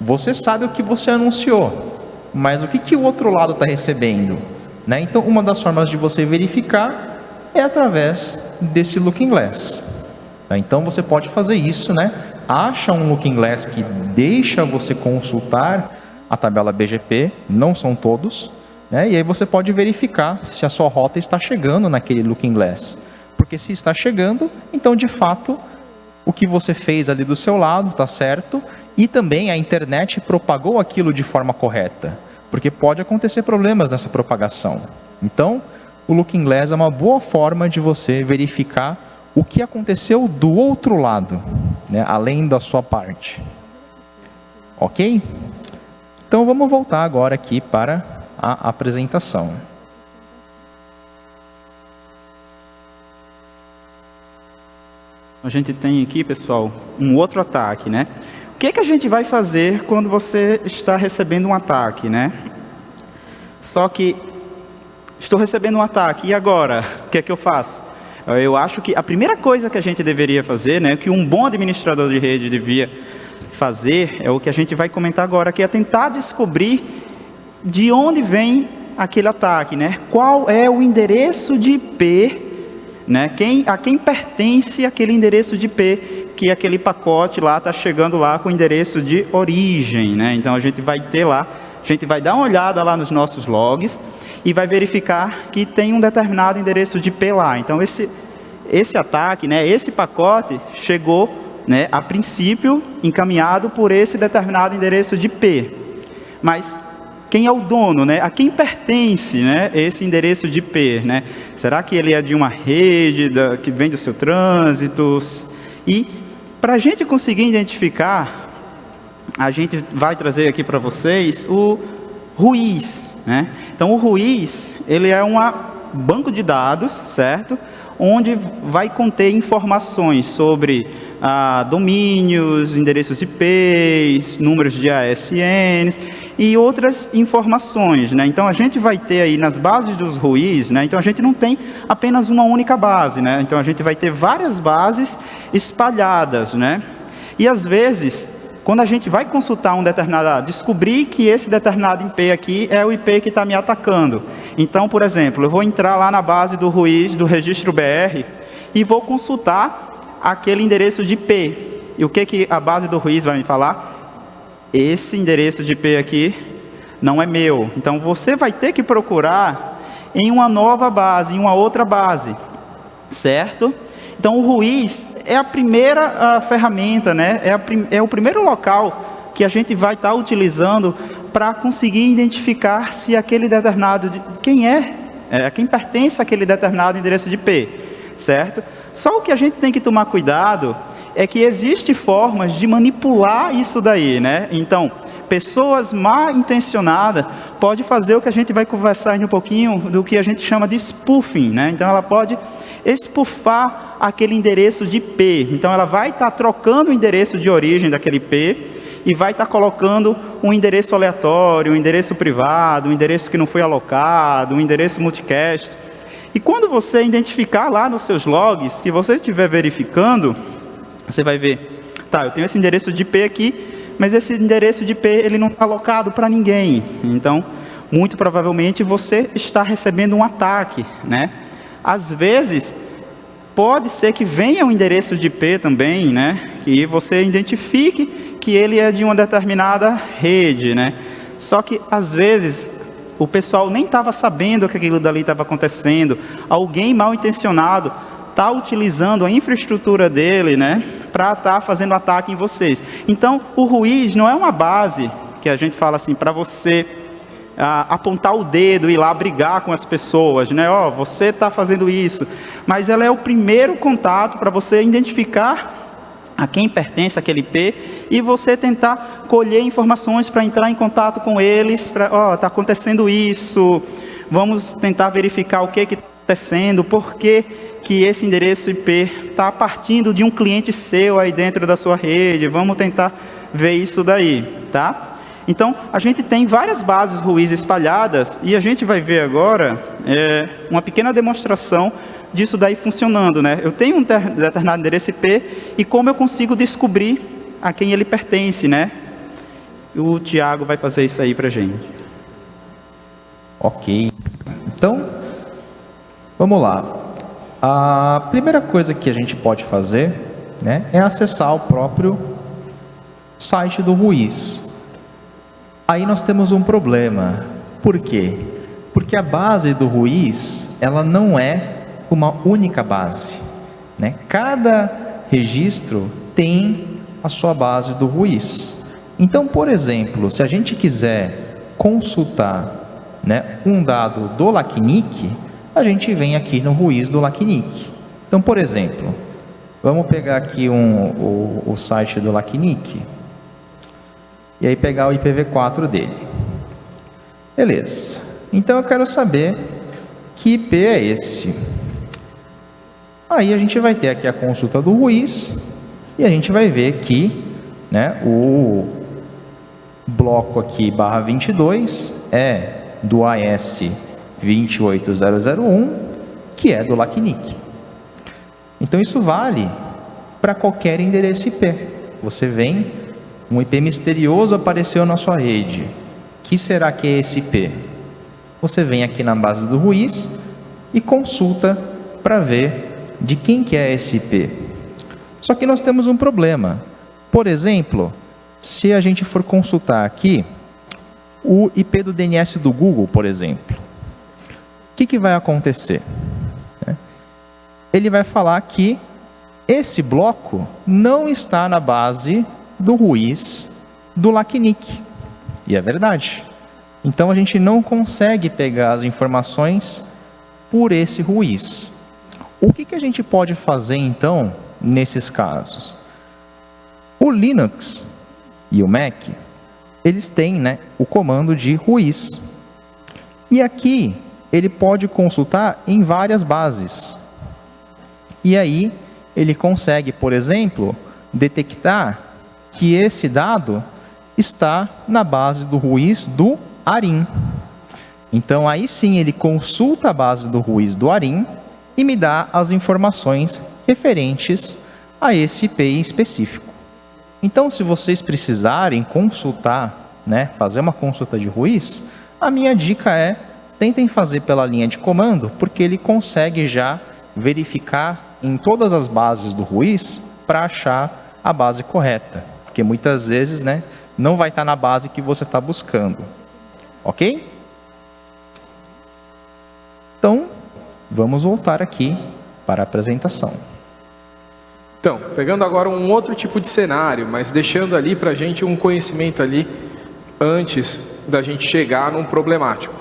Você sabe o que você anunciou, mas o que, que o outro lado está recebendo? Né? Então, uma das formas de você verificar é através desse Looking Glass. Tá? Então, você pode fazer isso, né? Acha um Looking Glass que deixa você consultar a tabela BGP, não são todos, né? e aí você pode verificar se a sua rota está chegando naquele Looking Glass. Porque se está chegando, então de fato o que você fez ali do seu lado está certo e também a internet propagou aquilo de forma correta, porque pode acontecer problemas nessa propagação. Então, o Looking Glass é uma boa forma de você verificar o que aconteceu do outro lado, né, além da sua parte. Ok? Então vamos voltar agora aqui para a apresentação. A gente tem aqui, pessoal, um outro ataque, né? O que, que a gente vai fazer quando você está recebendo um ataque, né? Só que estou recebendo um ataque, e agora? O que é que eu faço? Eu acho que a primeira coisa que a gente deveria fazer, né, que um bom administrador de rede devia fazer, é o que a gente vai comentar agora, que é tentar descobrir de onde vem aquele ataque, né? Qual é o endereço de IP, né? Quem, a quem pertence aquele endereço de IP que aquele pacote lá está chegando lá com o endereço de origem, né? Então a gente vai ter lá, a gente vai dar uma olhada lá nos nossos logs e vai verificar que tem um determinado endereço de IP lá. Então esse esse ataque, né? Esse pacote chegou né, a princípio encaminhado por esse determinado endereço de IP. Mas quem é o dono, né? A quem pertence, né, esse endereço de IP, né? Será que ele é de uma rede da, que vem do seu trânsito? E para a gente conseguir identificar, a gente vai trazer aqui para vocês o Ruiz, né? Então o Ruiz, ele é um banco de dados, certo? Onde vai conter informações sobre ah, domínios, endereços IP, números de ASNs e outras informações. Né? Então, a gente vai ter aí nas bases dos RUIs, né? então a gente não tem apenas uma única base, né? então a gente vai ter várias bases espalhadas. Né? E às vezes, quando a gente vai consultar um determinado, descobrir que esse determinado IP aqui é o IP que está me atacando. Então, por exemplo, eu vou entrar lá na base do RUIS, do registro BR, e vou consultar aquele endereço de IP. E o que, que a base do Ruiz vai me falar? Esse endereço de IP aqui não é meu. Então, você vai ter que procurar em uma nova base, em uma outra base, certo? Então, o Ruiz é a primeira a ferramenta, né? é, a, é o primeiro local que a gente vai estar tá utilizando para conseguir identificar se aquele determinado, de, quem é, é, quem pertence àquele determinado endereço de IP, certo? Só o que a gente tem que tomar cuidado é que existe formas de manipular isso daí, né? Então, pessoas mal intencionadas pode fazer o que a gente vai conversar aí um pouquinho do que a gente chama de spoofing, né? Então, ela pode expufar aquele endereço de IP. Então, ela vai estar tá trocando o endereço de origem daquele IP e vai estar tá colocando um endereço aleatório, um endereço privado, um endereço que não foi alocado, um endereço multicast. E quando você identificar lá nos seus logs, que você estiver verificando, você vai ver, tá, eu tenho esse endereço de IP aqui, mas esse endereço de IP ele não está alocado para ninguém. Então, muito provavelmente você está recebendo um ataque, né? Às vezes, pode ser que venha um endereço de IP também, né? E você identifique que ele é de uma determinada rede, né? Só que, às vezes, o pessoal nem estava sabendo que aquilo dali estava acontecendo. Alguém mal intencionado está utilizando a infraestrutura dele, né? Para estar tá fazendo ataque em vocês. Então, o ruiz não é uma base que a gente fala assim, para você ah, apontar o dedo e lá brigar com as pessoas, né? Ó, oh, você está fazendo isso. Mas ela é o primeiro contato para você identificar a quem pertence aquele IP e você tentar colher informações para entrar em contato com eles, para, ó, oh, está acontecendo isso, vamos tentar verificar o que está acontecendo, por que, que esse endereço IP está partindo de um cliente seu aí dentro da sua rede, vamos tentar ver isso daí, tá? Então, a gente tem várias bases ruins espalhadas e a gente vai ver agora é, uma pequena demonstração disso daí funcionando. Né? Eu tenho um determinado endereço IP e como eu consigo descobrir a quem ele pertence. Né? O Tiago vai fazer isso aí para a gente. Ok. Então, vamos lá. A primeira coisa que a gente pode fazer né, é acessar o próprio site do Ruiz. Aí nós temos um problema. Por quê? Porque a base do Ruiz, ela não é uma única base. Né? Cada registro tem a sua base do Ruiz. Então, por exemplo, se a gente quiser consultar né, um dado do LACNIC, a gente vem aqui no Ruiz do LACNIC. Então, por exemplo, vamos pegar aqui um, o, o site do LACNIC e aí pegar o IPv4 dele. Beleza. Então eu quero saber que IP é esse. Aí a gente vai ter aqui a consulta do Ruiz e a gente vai ver que né, o bloco aqui barra 22 é do AS 28001, que é do LACNIC. Então isso vale para qualquer endereço IP. Você vem um IP misterioso apareceu na sua rede. que será que é esse IP? Você vem aqui na base do Ruiz e consulta para ver de quem que é esse IP. Só que nós temos um problema. Por exemplo, se a gente for consultar aqui o IP do DNS do Google, por exemplo, o que, que vai acontecer? Ele vai falar que esse bloco não está na base do Ruiz do LACNIC. E é verdade. Então a gente não consegue pegar as informações por esse Ruiz. O que, que a gente pode fazer então nesses casos? O Linux e o Mac, eles têm né, o comando de Ruiz. E aqui ele pode consultar em várias bases. E aí ele consegue, por exemplo, detectar que esse dado está na base do Ruiz do ARIM. Então, aí sim, ele consulta a base do Ruiz do ARIM e me dá as informações referentes a esse IP específico. Então, se vocês precisarem consultar, né, fazer uma consulta de Ruiz, a minha dica é, tentem fazer pela linha de comando, porque ele consegue já verificar em todas as bases do Ruiz para achar a base correta porque muitas vezes né, não vai estar na base que você está buscando. Ok? Então, vamos voltar aqui para a apresentação. Então, pegando agora um outro tipo de cenário, mas deixando ali para a gente um conhecimento ali antes da gente chegar num problemático.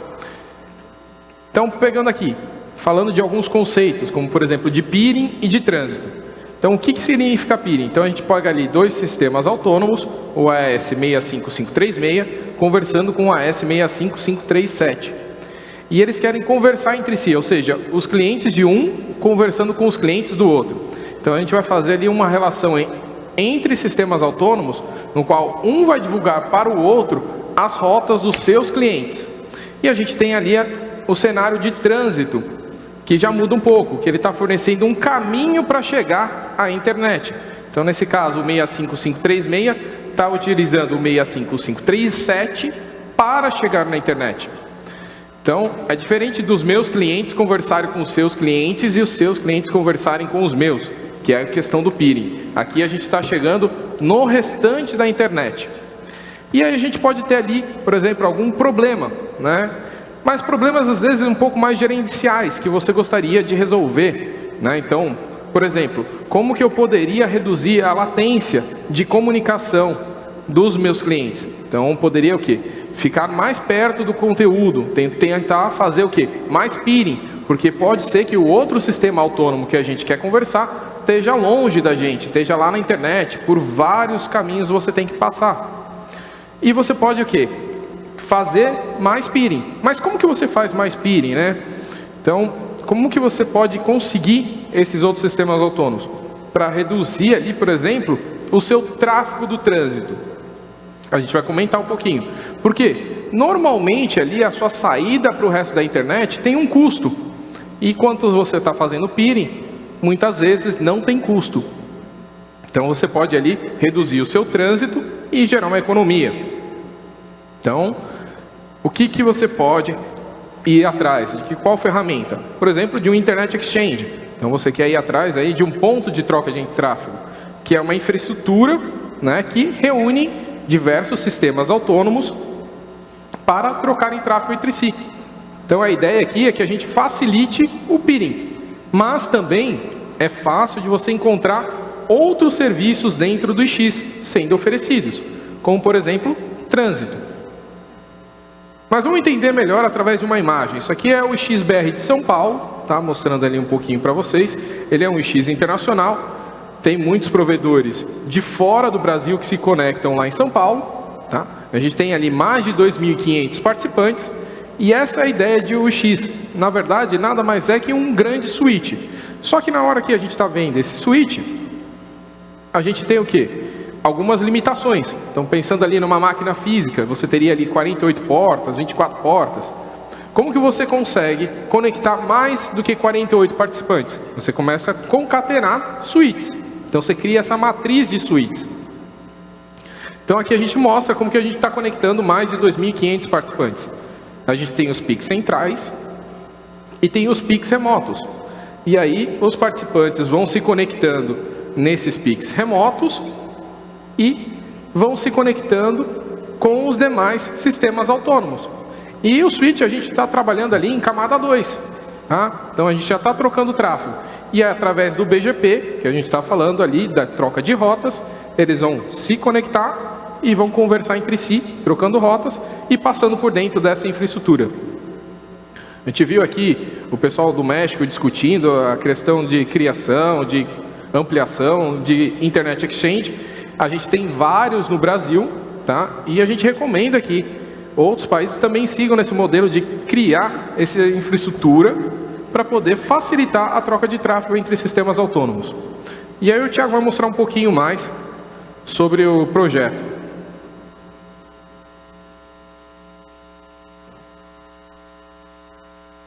Então, pegando aqui, falando de alguns conceitos, como por exemplo de peering e de trânsito. Então, o que, que significa peering? Então, a gente pega ali dois sistemas autônomos, o AS 65536, conversando com o AS 65537. E eles querem conversar entre si, ou seja, os clientes de um conversando com os clientes do outro. Então, a gente vai fazer ali uma relação entre sistemas autônomos, no qual um vai divulgar para o outro as rotas dos seus clientes. E a gente tem ali o cenário de trânsito, que já muda um pouco, que ele está fornecendo um caminho para chegar à internet. Então, nesse caso, o 65536 está utilizando o 65537 para chegar na internet. Então, é diferente dos meus clientes conversarem com os seus clientes e os seus clientes conversarem com os meus. que é a questão do peering. Aqui a gente está chegando no restante da internet. E aí a gente pode ter ali, por exemplo, algum problema, né? Mas problemas às vezes um pouco mais gerenciais que você gostaria de resolver, né? Então, por exemplo, como que eu poderia reduzir a latência de comunicação dos meus clientes? Então, poderia o quê? Ficar mais perto do conteúdo, tentar fazer o quê? Mais peering, porque pode ser que o outro sistema autônomo que a gente quer conversar esteja longe da gente, esteja lá na internet, por vários caminhos você tem que passar. E você pode o quê? Fazer mais peering. Mas como que você faz mais peering, né? Então, como que você pode conseguir esses outros sistemas autônomos? Para reduzir ali, por exemplo, o seu tráfego do trânsito. A gente vai comentar um pouquinho. Por quê? Normalmente ali a sua saída para o resto da internet tem um custo. E quanto você está fazendo peering, muitas vezes não tem custo. Então você pode ali reduzir o seu trânsito e gerar uma economia. Então, o que, que você pode ir atrás? De que, qual ferramenta? Por exemplo, de um Internet Exchange. Então você quer ir atrás aí de um ponto de troca de tráfego, que é uma infraestrutura né, que reúne diversos sistemas autônomos para trocarem tráfego entre si. Então a ideia aqui é que a gente facilite o peering, mas também é fácil de você encontrar outros serviços dentro do X sendo oferecidos, como por exemplo, trânsito. Mas vamos entender melhor através de uma imagem. Isso aqui é o XBR de São Paulo, tá? mostrando ali um pouquinho para vocês. Ele é um X internacional, tem muitos provedores de fora do Brasil que se conectam lá em São Paulo. Tá? A gente tem ali mais de 2.500 participantes, e essa é a ideia de UX. Na verdade, nada mais é que um grande switch. Só que na hora que a gente está vendo esse switch, a gente tem o quê? Algumas limitações. Então, pensando ali numa máquina física, você teria ali 48 portas, 24 portas. Como que você consegue conectar mais do que 48 participantes? Você começa a concatenar switches. Então, você cria essa matriz de switches. Então, aqui a gente mostra como que a gente está conectando mais de 2.500 participantes. A gente tem os PICs centrais e tem os PICs remotos. E aí os participantes vão se conectando nesses PICs remotos e vão se conectando com os demais sistemas autônomos. E o switch a gente está trabalhando ali em camada 2. Tá? Então a gente já está trocando tráfego. E é através do BGP, que a gente está falando ali, da troca de rotas, eles vão se conectar e vão conversar entre si, trocando rotas e passando por dentro dessa infraestrutura. A gente viu aqui o pessoal do México discutindo a questão de criação, de ampliação, de Internet Exchange. A gente tem vários no Brasil, tá? E a gente recomenda que outros países também sigam nesse modelo de criar essa infraestrutura para poder facilitar a troca de tráfego entre sistemas autônomos. E aí o Tiago vai mostrar um pouquinho mais sobre o projeto.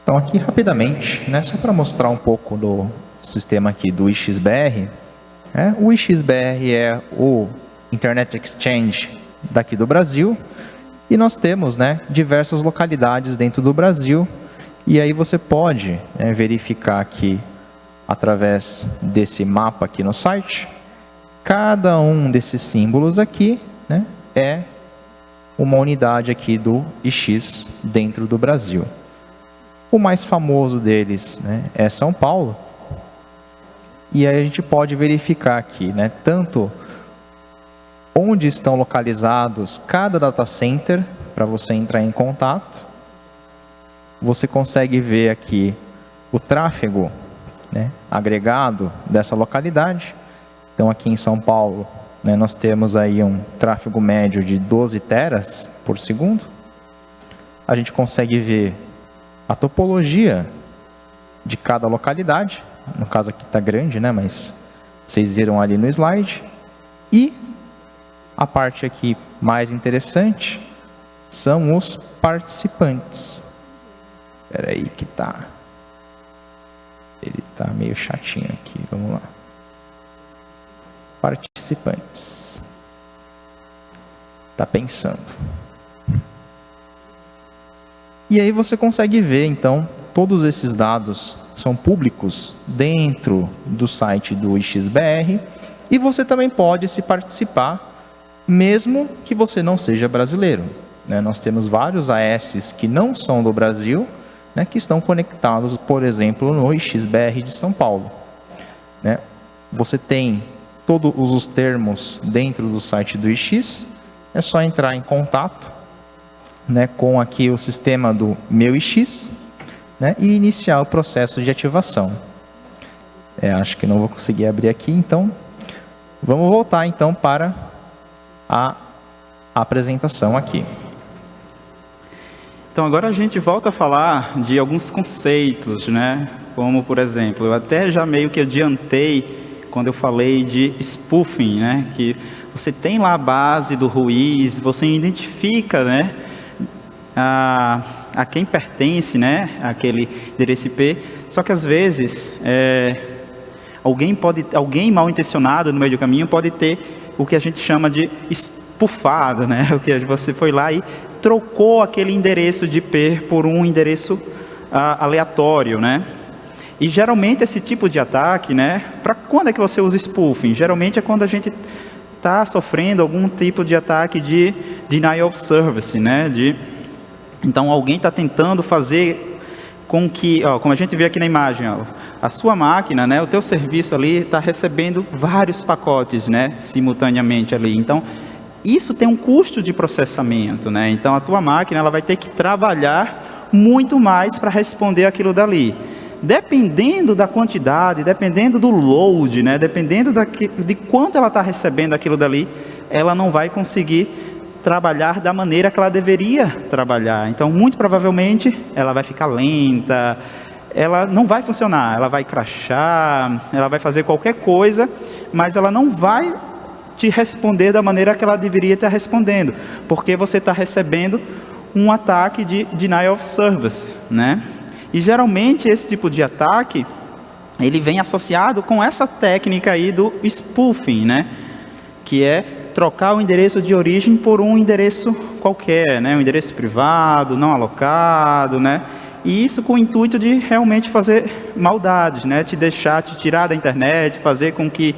Então aqui rapidamente, né, só para mostrar um pouco do sistema aqui do IXBR, né, o IXBR é o Internet Exchange daqui do Brasil, e nós temos né, diversas localidades dentro do Brasil, e aí você pode né, verificar aqui, através desse mapa aqui no site, cada um desses símbolos aqui né, é uma unidade aqui do IX dentro do Brasil. O mais famoso deles né, é São Paulo. E aí a gente pode verificar aqui, né, tanto onde estão localizados cada data center para você entrar em contato. Você consegue ver aqui o tráfego né, agregado dessa localidade. Então aqui em São Paulo, né, nós temos aí um tráfego médio de 12 teras por segundo. A gente consegue ver a topologia de cada localidade, no caso aqui está grande, né, mas vocês viram ali no slide, e a parte aqui mais interessante são os participantes. Espera aí que tá. Ele tá meio chatinho aqui, vamos lá. Participantes. Tá pensando. E aí você consegue ver, então, todos esses dados são públicos dentro do site do IXBR e você também pode se participar, mesmo que você não seja brasileiro. Né? Nós temos vários AS que não são do Brasil, né, que estão conectados, por exemplo, no IXBR de São Paulo. Né? Você tem todos os termos dentro do site do IX, é só entrar em contato né, com aqui o sistema do meu IX né, e iniciar o processo de ativação. É, acho que não vou conseguir abrir aqui, então vamos voltar então para a apresentação aqui. Então agora a gente volta a falar de alguns conceitos, né? Como por exemplo, eu até já meio que adiantei quando eu falei de spoofing, né? Que você tem lá a base do Ruiz, você identifica, né? A, a quem pertence, né? Aquele endereço IP. Só que às vezes é, alguém pode, alguém mal intencionado no meio do caminho pode ter o que a gente chama de spoofado, né? O que você foi lá e trocou aquele endereço de IP por um endereço aleatório, né? E geralmente esse tipo de ataque, né? Para quando é que você usa spoofing? Geralmente é quando a gente está sofrendo algum tipo de ataque de denial of service, né? De, então alguém está tentando fazer com que, ó, como a gente vê aqui na imagem, ó, a sua máquina, né? O teu serviço ali está recebendo vários pacotes, né? Simultaneamente ali. Então isso tem um custo de processamento, né? Então a tua máquina ela vai ter que trabalhar muito mais para responder aquilo dali dependendo da quantidade, dependendo do load, né, dependendo de quanto ela está recebendo aquilo dali, ela não vai conseguir trabalhar da maneira que ela deveria trabalhar. Então, muito provavelmente, ela vai ficar lenta, ela não vai funcionar, ela vai crachar, ela vai fazer qualquer coisa, mas ela não vai te responder da maneira que ela deveria estar respondendo, porque você está recebendo um ataque de denial of service, né? E geralmente esse tipo de ataque, ele vem associado com essa técnica aí do spoofing, né? Que é trocar o endereço de origem por um endereço qualquer, né? Um endereço privado, não alocado, né? E isso com o intuito de realmente fazer maldades, né? Te deixar, te tirar da internet, fazer com que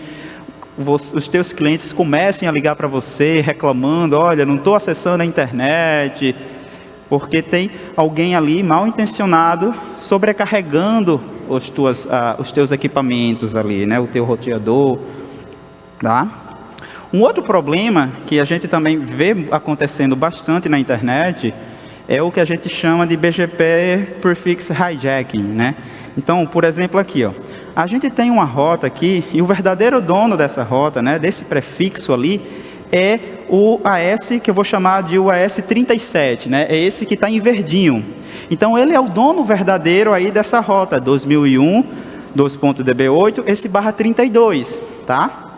os teus clientes comecem a ligar para você reclamando, olha, não estou acessando a internet, porque tem alguém ali mal intencionado sobrecarregando os, tuas, ah, os teus equipamentos ali, né? o teu roteador. Tá? Um outro problema que a gente também vê acontecendo bastante na internet é o que a gente chama de BGP Prefix Hijacking. Né? Então, por exemplo, aqui, ó, a gente tem uma rota aqui e o verdadeiro dono dessa rota, né, desse prefixo ali, é o AS, que eu vou chamar de o AS37, né? É esse que está em verdinho. Então, ele é o dono verdadeiro aí dessa rota, 2001, 2.db8, esse barra 32, tá?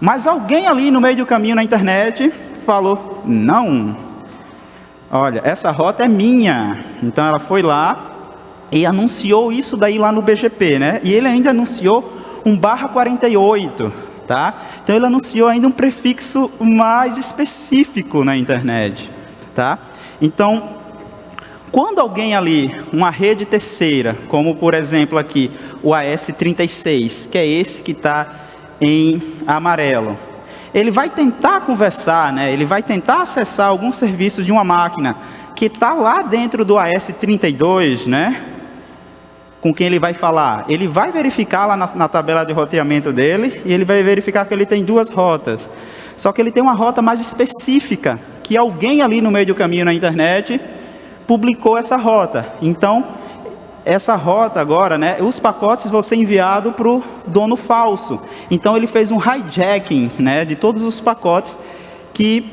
Mas alguém ali no meio do caminho na internet falou, não, olha, essa rota é minha. Então, ela foi lá e anunciou isso daí lá no BGP, né? E ele ainda anunciou um barra 48, tá? Então ele anunciou ainda um prefixo mais específico na internet, tá? Então, quando alguém ali, uma rede terceira, como por exemplo aqui, o AS36, que é esse que está em amarelo, ele vai tentar conversar, né? ele vai tentar acessar algum serviço de uma máquina que está lá dentro do AS32, né? com quem ele vai falar. Ele vai verificar lá na, na, tabela de roteamento dele e ele vai verificar que ele tem duas rotas. Só que ele tem uma rota mais específica, que alguém ali no meio do caminho na internet publicou essa rota. Então, essa rota agora, né, os pacotes vão ser enviados para o dono falso. Então, ele fez um hijacking né, de todos os pacotes que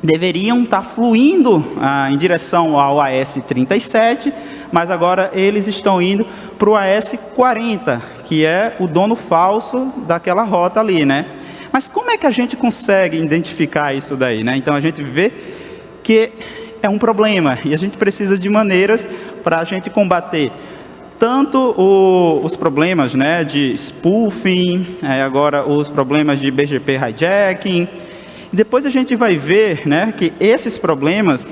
deveriam estar fluindo ah, em direção ao AS37, mas agora eles estão indo para o AS40, que é o dono falso daquela rota ali, né? Mas como é que a gente consegue identificar isso daí, né? Então a gente vê que é um problema e a gente precisa de maneiras para a gente combater tanto o, os problemas né, de spoofing, é, agora os problemas de BGP hijacking. Depois a gente vai ver né, que esses problemas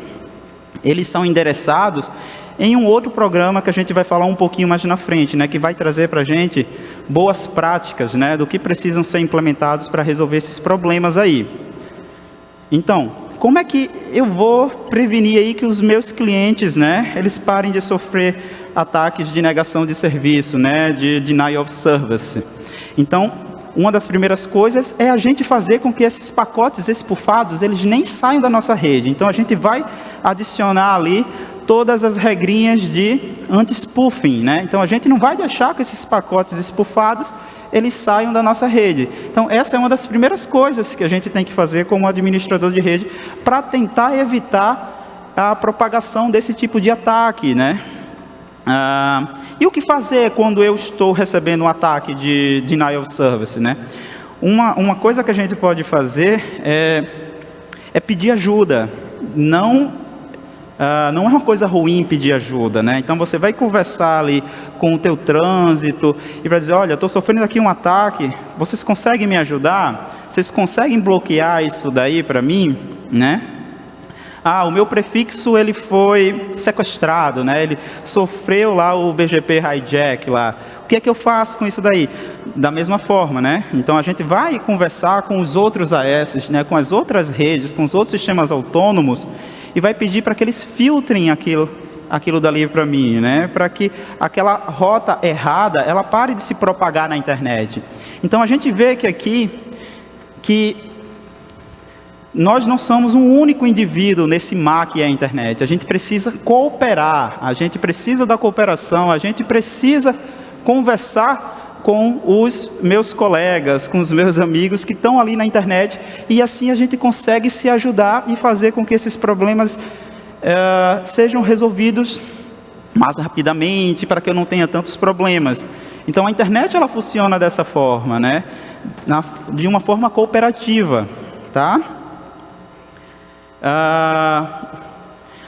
eles são endereçados em um outro programa que a gente vai falar um pouquinho mais na frente, né, que vai trazer para a gente boas práticas né, do que precisam ser implementados para resolver esses problemas aí. Então, como é que eu vou prevenir aí que os meus clientes, né, eles parem de sofrer ataques de negação de serviço, né, de denial of service? Então, uma das primeiras coisas é a gente fazer com que esses pacotes espufados, eles nem saiam da nossa rede. Então, a gente vai adicionar ali todas as regrinhas de anti-spoofing, né? Então, a gente não vai deixar que esses pacotes espufados eles saiam da nossa rede. Então, essa é uma das primeiras coisas que a gente tem que fazer como administrador de rede para tentar evitar a propagação desse tipo de ataque, né? Ah, e o que fazer quando eu estou recebendo um ataque de denial of service, né? Uma, uma coisa que a gente pode fazer é, é pedir ajuda. Não Uh, não é uma coisa ruim pedir ajuda, né? Então você vai conversar ali com o teu trânsito e vai dizer, olha, estou sofrendo aqui um ataque, vocês conseguem me ajudar? Vocês conseguem bloquear isso daí para mim, né? Ah, o meu prefixo ele foi sequestrado, né? Ele sofreu lá o BGP hijack lá. O que é que eu faço com isso daí? Da mesma forma, né? Então a gente vai conversar com os outros AS, né? Com as outras redes, com os outros sistemas autônomos e vai pedir para que eles filtrem aquilo, aquilo dali para mim, né? Para que aquela rota errada, ela pare de se propagar na internet. Então a gente vê que aqui que nós não somos um único indivíduo nesse mar que é a internet. A gente precisa cooperar, a gente precisa da cooperação, a gente precisa conversar com os meus colegas, com os meus amigos que estão ali na internet e assim a gente consegue se ajudar e fazer com que esses problemas é, sejam resolvidos mais rapidamente para que eu não tenha tantos problemas. Então a internet ela funciona dessa forma, né? Na, de uma forma cooperativa, tá? Ah,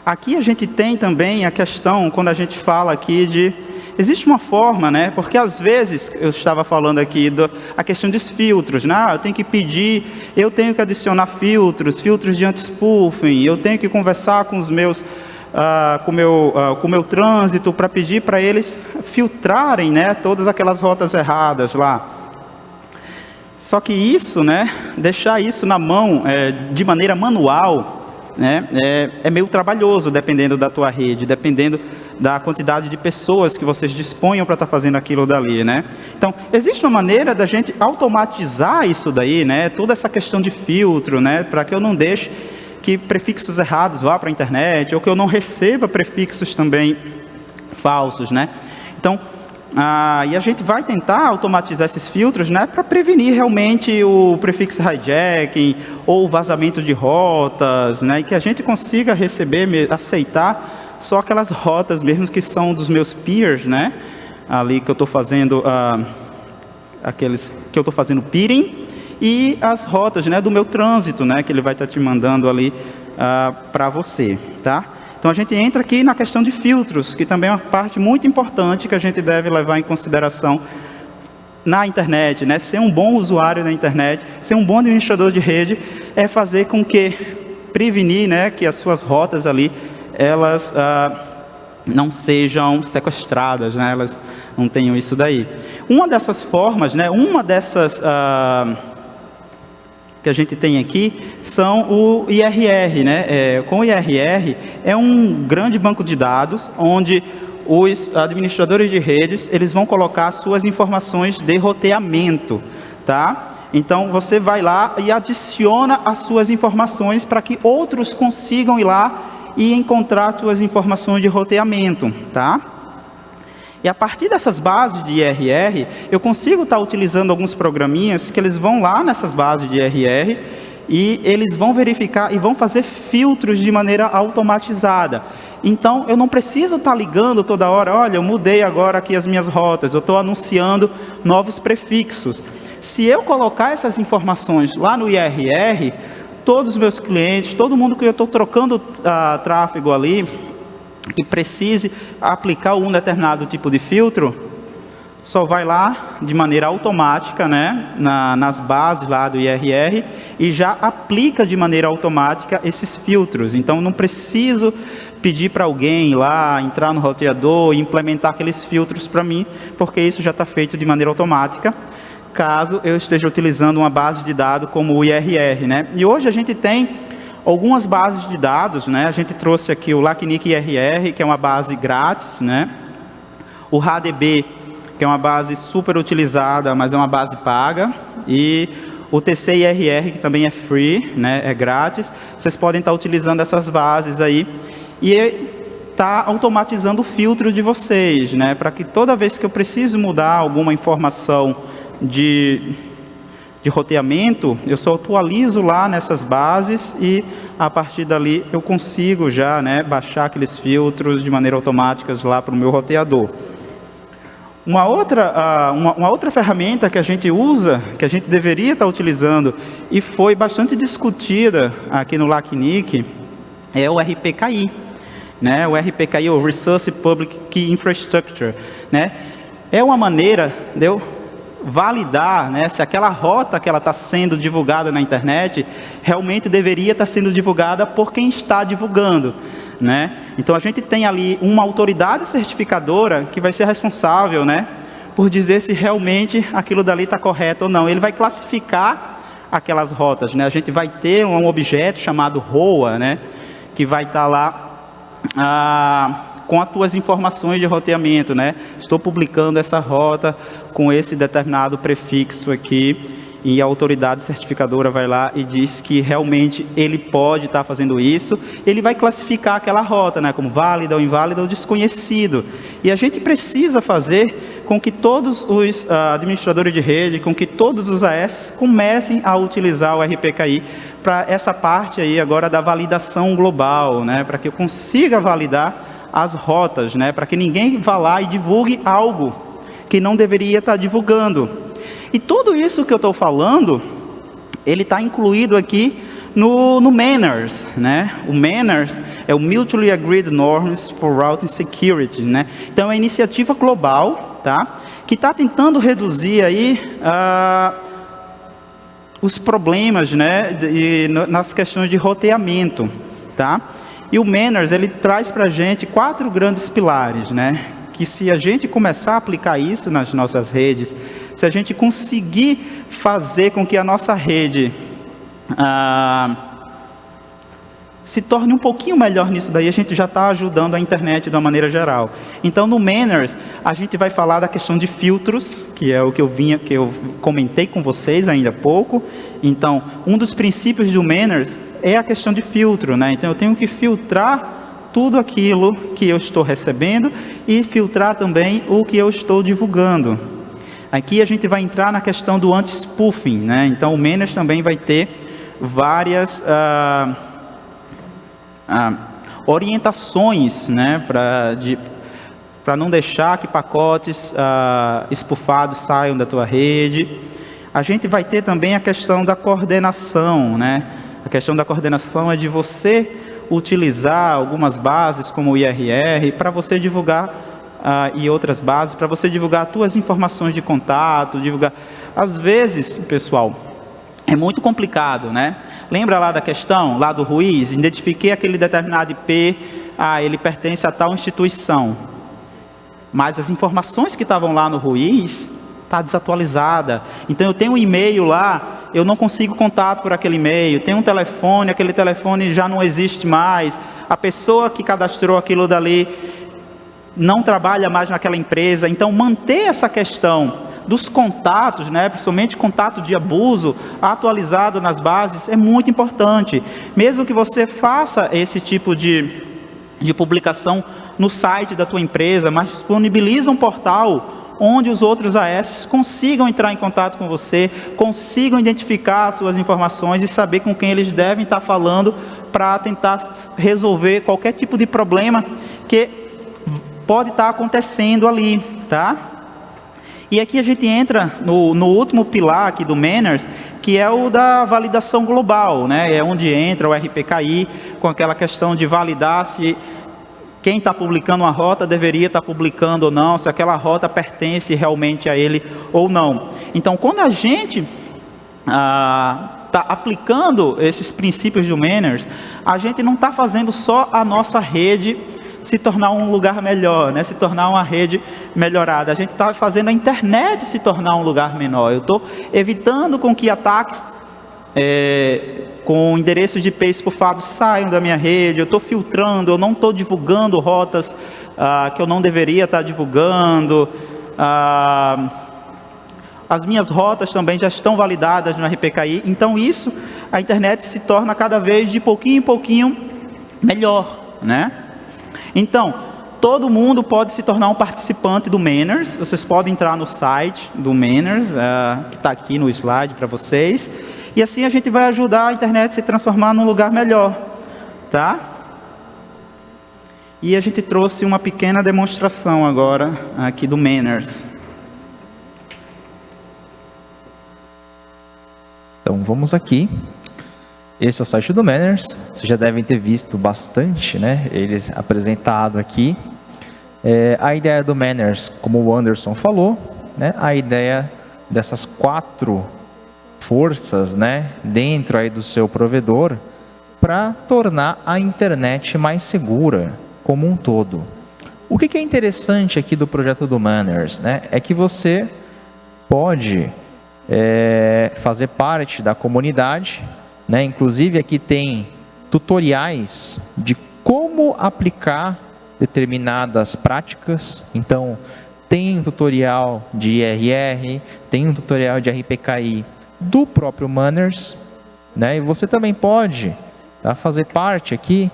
aqui a gente tem também a questão quando a gente fala aqui de Existe uma forma, né? Porque às vezes, eu estava falando aqui da a questão dos filtros, né? Ah, eu tenho que pedir, eu tenho que adicionar filtros, filtros de anti-spoofing, eu tenho que conversar com os meus, uh, com meu, uh, o meu trânsito para pedir para eles filtrarem, né? Todas aquelas rotas erradas lá. Só que isso, né? Deixar isso na mão é, de maneira manual, né? É, é meio trabalhoso, dependendo da tua rede, dependendo da quantidade de pessoas que vocês disponham para estar tá fazendo aquilo dali, né? Então, existe uma maneira da gente automatizar isso daí, né? Toda essa questão de filtro, né? Para que eu não deixe que prefixos errados vá para a internet, ou que eu não receba prefixos também falsos, né? Então, ah, e a gente vai tentar automatizar esses filtros né, para prevenir realmente o prefixo hijacking ou vazamento de rotas, né, e que a gente consiga receber, aceitar só aquelas rotas mesmo que são dos meus peers, né? Ali que eu estou fazendo, ah, aqueles que eu estou fazendo peering, e as rotas né, do meu trânsito, né? Que ele vai estar tá te mandando ali ah, para você, tá? Então a gente entra aqui na questão de filtros, que também é uma parte muito importante que a gente deve levar em consideração na internet, né? Ser um bom usuário na internet, ser um bom administrador de rede, é fazer com que prevenir, né, que as suas rotas ali elas ah, não sejam sequestradas, né? elas não tenham isso daí. Uma dessas formas, né? uma dessas ah, que a gente tem aqui são o IRR. Né? É, com o IRR é um grande banco de dados onde os administradores de redes eles vão colocar suas informações de roteamento, tá? Então você vai lá e adiciona as suas informações para que outros consigam ir lá e encontrar suas informações de roteamento, tá? E a partir dessas bases de IRR, eu consigo estar utilizando alguns programinhas que eles vão lá nessas bases de IRR e eles vão verificar e vão fazer filtros de maneira automatizada. Então, eu não preciso estar ligando toda hora, olha, eu mudei agora aqui as minhas rotas, eu estou anunciando novos prefixos. Se eu colocar essas informações lá no IRR, todos os meus clientes, todo mundo que eu estou trocando uh, tráfego ali, que precise aplicar um determinado tipo de filtro, só vai lá de maneira automática, né, na, nas bases lá do IRR e já aplica de maneira automática esses filtros. Então, não preciso pedir para alguém lá entrar no roteador e implementar aqueles filtros para mim, porque isso já está feito de maneira automática, caso eu esteja utilizando uma base de dados como o IRR. Né? E hoje a gente tem algumas bases de dados, né? a gente trouxe aqui o LACNIC IRR, que é uma base grátis, né? o HDB, que é uma base super utilizada, mas é uma base paga, e o TCIRR, que também é free, né, é grátis. Vocês podem estar utilizando essas bases aí e está automatizando o filtro de vocês, né, para que toda vez que eu preciso mudar alguma informação de, de roteamento, eu só atualizo lá nessas bases e a partir dali eu consigo já né, baixar aqueles filtros de maneira automática lá para o meu roteador. Uma outra, uma, outra ferramenta que a gente usa, que a gente deveria estar utilizando, e foi bastante discutida aqui no LACNIC, é o RPKI. Né? O RPKI, o Resource Public Key Infrastructure. Né? É uma maneira de eu validar né, se aquela rota que ela está sendo divulgada na internet realmente deveria estar sendo divulgada por quem está divulgando. Né? Então a gente tem ali uma autoridade certificadora que vai ser responsável né, por dizer se realmente aquilo dali está correto ou não. Ele vai classificar aquelas rotas. Né? A gente vai ter um objeto chamado ROA, né, que vai estar tá lá ah, com as tuas informações de roteamento. Né? Estou publicando essa rota com esse determinado prefixo aqui e a autoridade certificadora vai lá e diz que realmente ele pode estar fazendo isso, ele vai classificar aquela rota né, como válida ou inválida ou desconhecido. E a gente precisa fazer com que todos os uh, administradores de rede, com que todos os AS comecem a utilizar o RPKI para essa parte aí agora da validação global, né, para que eu consiga validar as rotas, né, para que ninguém vá lá e divulgue algo que não deveria estar divulgando. E tudo isso que eu estou falando, ele está incluído aqui no, no Manners, né? O Manners é o Mutually Agreed Norms for Routing Security, né? Então, é uma iniciativa global, tá? Que está tentando reduzir aí uh, os problemas, né? De, nas questões de roteamento, tá? E o Manners, ele traz para a gente quatro grandes pilares, né? Que se a gente começar a aplicar isso nas nossas redes, se a gente conseguir fazer com que a nossa rede ah, se torne um pouquinho melhor nisso daí, a gente já está ajudando a internet de uma maneira geral. Então, no Manners, a gente vai falar da questão de filtros, que é o que eu vinha, que eu comentei com vocês ainda há pouco. Então, um dos princípios do Manners é a questão de filtro, né? Então, eu tenho que filtrar tudo aquilo que eu estou recebendo e filtrar também o que eu estou divulgando. Aqui a gente vai entrar na questão do anti-spoofing, né? Então o Menes também vai ter várias ah, ah, orientações, né? Para não deixar que pacotes ah, espufados saiam da tua rede. A gente vai ter também a questão da coordenação, né? A questão da coordenação é de você utilizar algumas bases como o IRR para você divulgar uh, e outras bases para você divulgar as suas informações de contato, divulgar. Às vezes, pessoal, é muito complicado, né? Lembra lá da questão, lá do Ruiz? Identifiquei aquele determinado IP, ah, ele pertence a tal instituição. Mas as informações que estavam lá no Ruiz está desatualizada. Então eu tenho um e-mail lá, eu não consigo contato por aquele e-mail. Tem um telefone, aquele telefone já não existe mais. A pessoa que cadastrou aquilo dali não trabalha mais naquela empresa. Então, manter essa questão dos contatos, né, principalmente contato de abuso, atualizado nas bases, é muito importante. Mesmo que você faça esse tipo de, de publicação no site da tua empresa, mas disponibiliza um portal onde os outros AS consigam entrar em contato com você, consigam identificar suas informações e saber com quem eles devem estar falando para tentar resolver qualquer tipo de problema que pode estar acontecendo ali, tá? E aqui a gente entra no, no último pilar aqui do Manners, que é o da validação global, né? É onde entra o RPKI com aquela questão de validar se quem está publicando uma rota deveria estar tá publicando ou não, se aquela rota pertence realmente a ele ou não. Então, quando a gente está ah, aplicando esses princípios do Manners, a gente não está fazendo só a nossa rede se tornar um lugar melhor, né? se tornar uma rede melhorada. A gente está fazendo a internet se tornar um lugar menor. Eu estou evitando com que ataques é, com endereços de IP espufados saiam da minha rede, eu estou filtrando, eu não estou divulgando rotas ah, que eu não deveria estar tá divulgando. Ah, as minhas rotas também já estão validadas no RPKI, então isso, a internet se torna cada vez de pouquinho em pouquinho melhor, né? Então, todo mundo pode se tornar um participante do Manners, vocês podem entrar no site do Manners, uh, que está aqui no slide para vocês, e assim a gente vai ajudar a internet a se transformar num lugar melhor, tá? E a gente trouxe uma pequena demonstração agora aqui do Manners. Então vamos aqui. Esse é o site do Manners. Vocês já devem ter visto bastante, né? Eles apresentado aqui. É, a ideia do Manners, como o Anderson falou, né? A ideia dessas quatro forças né, dentro aí do seu provedor para tornar a internet mais segura como um todo. O que, que é interessante aqui do projeto do Manners né, é que você pode é, fazer parte da comunidade, né, inclusive aqui tem tutoriais de como aplicar determinadas práticas. Então, tem um tutorial de IRR, tem um tutorial de RPKI do próprio Manners, né? E você também pode tá, fazer parte aqui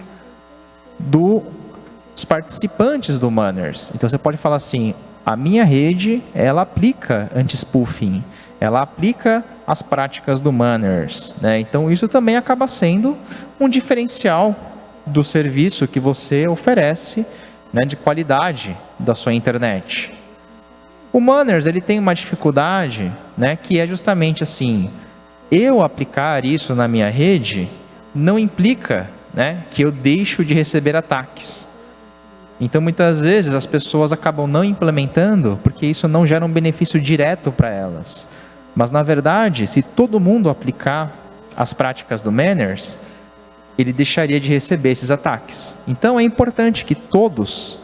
dos participantes do Manners. Então você pode falar assim, a minha rede, ela aplica anti-spoofing, ela aplica as práticas do Manners, né? Então isso também acaba sendo um diferencial do serviço que você oferece, né, de qualidade da sua internet. O Manners ele tem uma dificuldade, né, que é justamente assim, eu aplicar isso na minha rede não implica, né, que eu deixo de receber ataques. Então muitas vezes as pessoas acabam não implementando porque isso não gera um benefício direto para elas. Mas na verdade, se todo mundo aplicar as práticas do Manners, ele deixaria de receber esses ataques. Então é importante que todos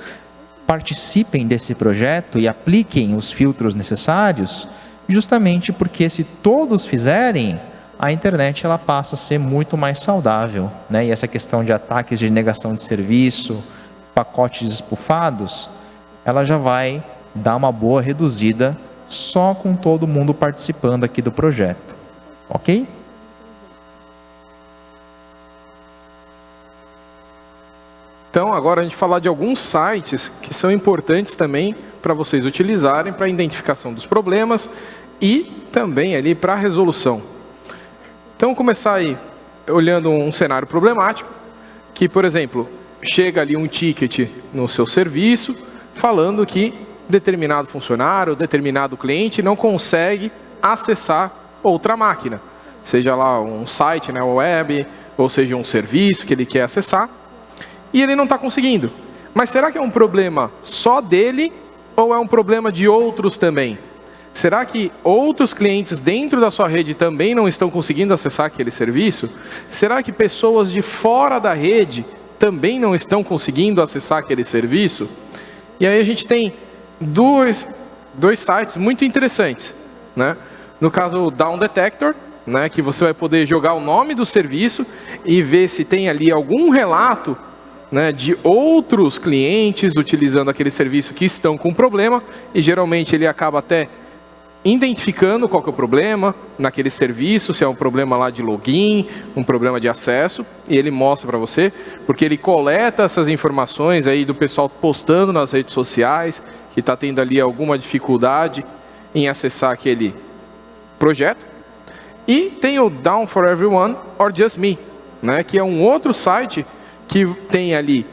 participem desse projeto e apliquem os filtros necessários, justamente porque se todos fizerem, a internet ela passa a ser muito mais saudável. Né? E essa questão de ataques de negação de serviço, pacotes espufados, ela já vai dar uma boa reduzida só com todo mundo participando aqui do projeto. Ok? Então, agora a gente falar de alguns sites que são importantes também para vocês utilizarem para identificação dos problemas e também ali para resolução. Então, começar aí olhando um cenário problemático, que, por exemplo, chega ali um ticket no seu serviço falando que determinado funcionário, determinado cliente não consegue acessar outra máquina, seja lá um site né, web, ou seja um serviço que ele quer acessar, e ele não está conseguindo. Mas será que é um problema só dele ou é um problema de outros também? Será que outros clientes dentro da sua rede também não estão conseguindo acessar aquele serviço? Será que pessoas de fora da rede também não estão conseguindo acessar aquele serviço? E aí a gente tem dois, dois sites muito interessantes. Né? No caso, o Down Detector, né, que você vai poder jogar o nome do serviço e ver se tem ali algum relato né, de outros clientes utilizando aquele serviço que estão com problema e geralmente ele acaba até identificando qual é o problema naquele serviço, se é um problema lá de login, um problema de acesso, e ele mostra para você, porque ele coleta essas informações aí do pessoal postando nas redes sociais, que está tendo ali alguma dificuldade em acessar aquele projeto. E tem o Down for Everyone or Just Me, né, que é um outro site que tem ali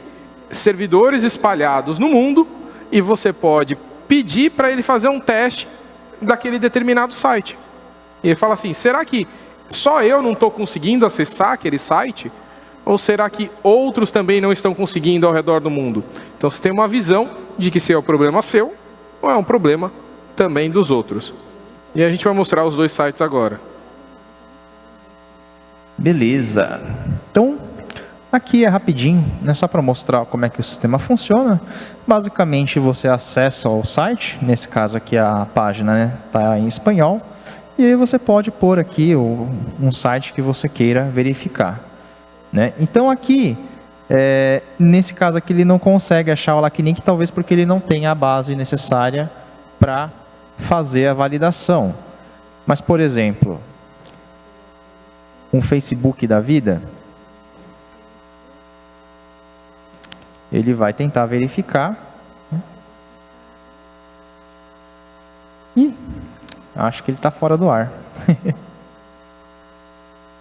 servidores espalhados no mundo e você pode pedir para ele fazer um teste daquele determinado site. E ele fala assim, será que só eu não estou conseguindo acessar aquele site? Ou será que outros também não estão conseguindo ao redor do mundo? Então você tem uma visão de que se é um problema seu ou é um problema também dos outros. E a gente vai mostrar os dois sites agora. Beleza. Então, aqui é rapidinho, né, só para mostrar como é que o sistema funciona. Basicamente, você acessa o site, nesse caso aqui a página está né, em espanhol, e aí você pode pôr aqui o, um site que você queira verificar. Né? Então aqui, é, nesse caso aqui, ele não consegue achar o LACNIC, talvez porque ele não tenha a base necessária para fazer a validação. Mas, por exemplo, um Facebook da vida, ele vai tentar verificar. Né? E acho que ele está fora do ar.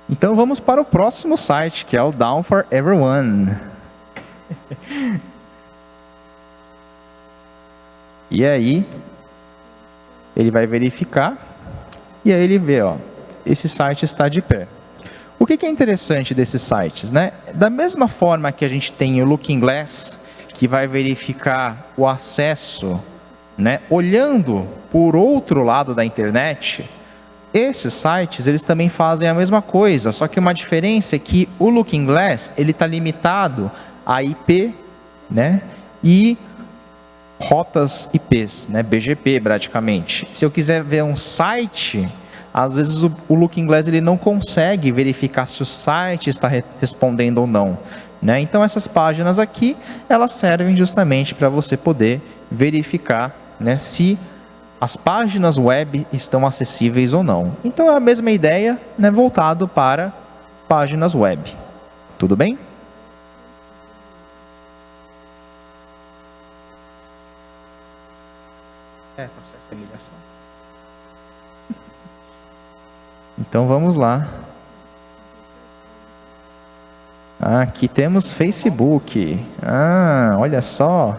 então vamos para o próximo site, que é o Down for Everyone. e aí, ele vai verificar, e aí ele vê, ó, esse site está de pé. O que, é interessante desses sites? Né? Da mesma forma que a gente tem o Looking Glass, que vai verificar o acesso, né, olhando por outro lado da internet, esses sites eles também fazem a mesma coisa, só que uma diferença é que o Looking Glass ele está limitado a IP, né, e rotas IPs, né, BGP praticamente. Se eu quiser ver um site às vezes o, o Looking Glass ele não consegue verificar se o site está re respondendo ou não. Né? Então essas páginas aqui, elas servem justamente para você poder verificar né, se as páginas web estão acessíveis ou não. Então é a mesma ideia né, voltado para páginas web. Tudo bem? É, processo de ligação. Então vamos lá. Aqui temos Facebook. Ah, olha só.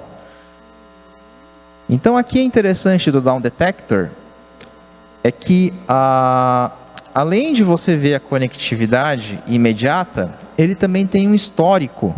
Então aqui é interessante do Down Detector é que a, além de você ver a conectividade imediata, ele também tem um histórico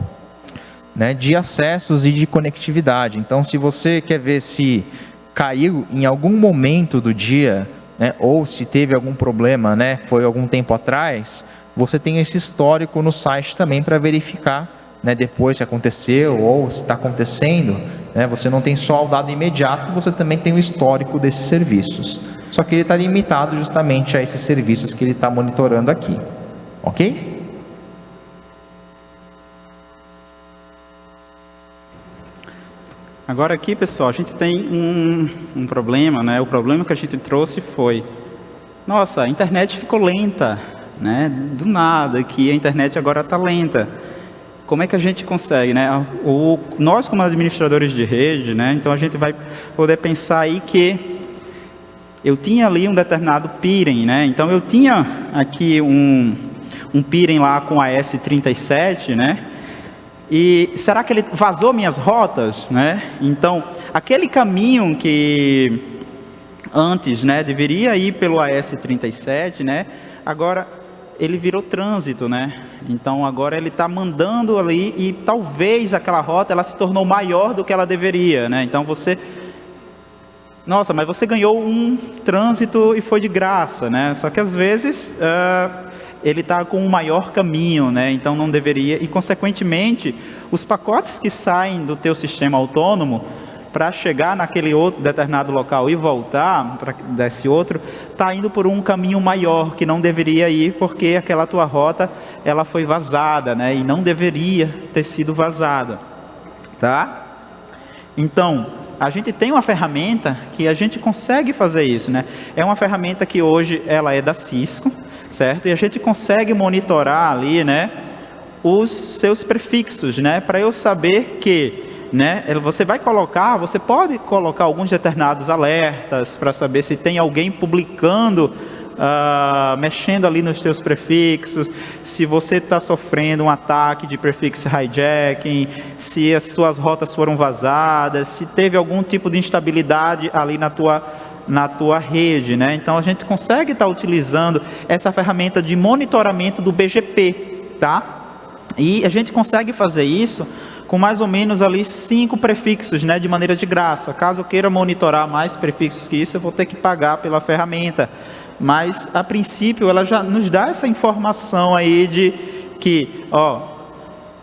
né, de acessos e de conectividade. Então se você quer ver se caiu em algum momento do dia né, ou se teve algum problema, né, foi algum tempo atrás, você tem esse histórico no site também para verificar né, depois se aconteceu ou se está acontecendo. Né, você não tem só o dado imediato, você também tem o histórico desses serviços. Só que ele está limitado justamente a esses serviços que ele está monitorando aqui. Ok? Agora aqui, pessoal, a gente tem um, um problema, né? O problema que a gente trouxe foi, nossa, a internet ficou lenta, né? Do nada, que a internet agora está lenta. Como é que a gente consegue, né? O, nós, como administradores de rede, né? Então a gente vai poder pensar aí que eu tinha ali um determinado peering, né? Então eu tinha aqui um, um peering lá com a S37, né? E será que ele vazou minhas rotas, né? Então, aquele caminho que antes, né, deveria ir pelo AS37, né? Agora ele virou trânsito, né? Então agora ele está mandando ali e talvez aquela rota ela se tornou maior do que ela deveria, né? Então você, nossa, mas você ganhou um trânsito e foi de graça, né? Só que às vezes uh, ele está com um maior caminho, né? então não deveria, e consequentemente, os pacotes que saem do teu sistema autônomo, para chegar naquele outro determinado local e voltar para desse outro, está indo por um caminho maior que não deveria ir, porque aquela tua rota ela foi vazada, né? E não deveria ter sido vazada, tá? Então, a gente tem uma ferramenta que a gente consegue fazer isso, né? É uma ferramenta que hoje ela é da Cisco, certo? E a gente consegue monitorar ali, né, os seus prefixos, né, para eu saber que, né, você vai colocar, você pode colocar alguns determinados alertas para saber se tem alguém publicando, uh, mexendo ali nos seus prefixos, se você está sofrendo um ataque de prefixo hijacking, se as suas rotas foram vazadas, se teve algum tipo de instabilidade ali na tua na tua rede, né? Então a gente consegue estar tá utilizando essa ferramenta de monitoramento do BGP, tá? E a gente consegue fazer isso com mais ou menos ali cinco prefixos, né, de maneira de graça. Caso eu queira monitorar mais prefixos que isso, eu vou ter que pagar pela ferramenta. Mas, a princípio, ela já nos dá essa informação aí de que, ó,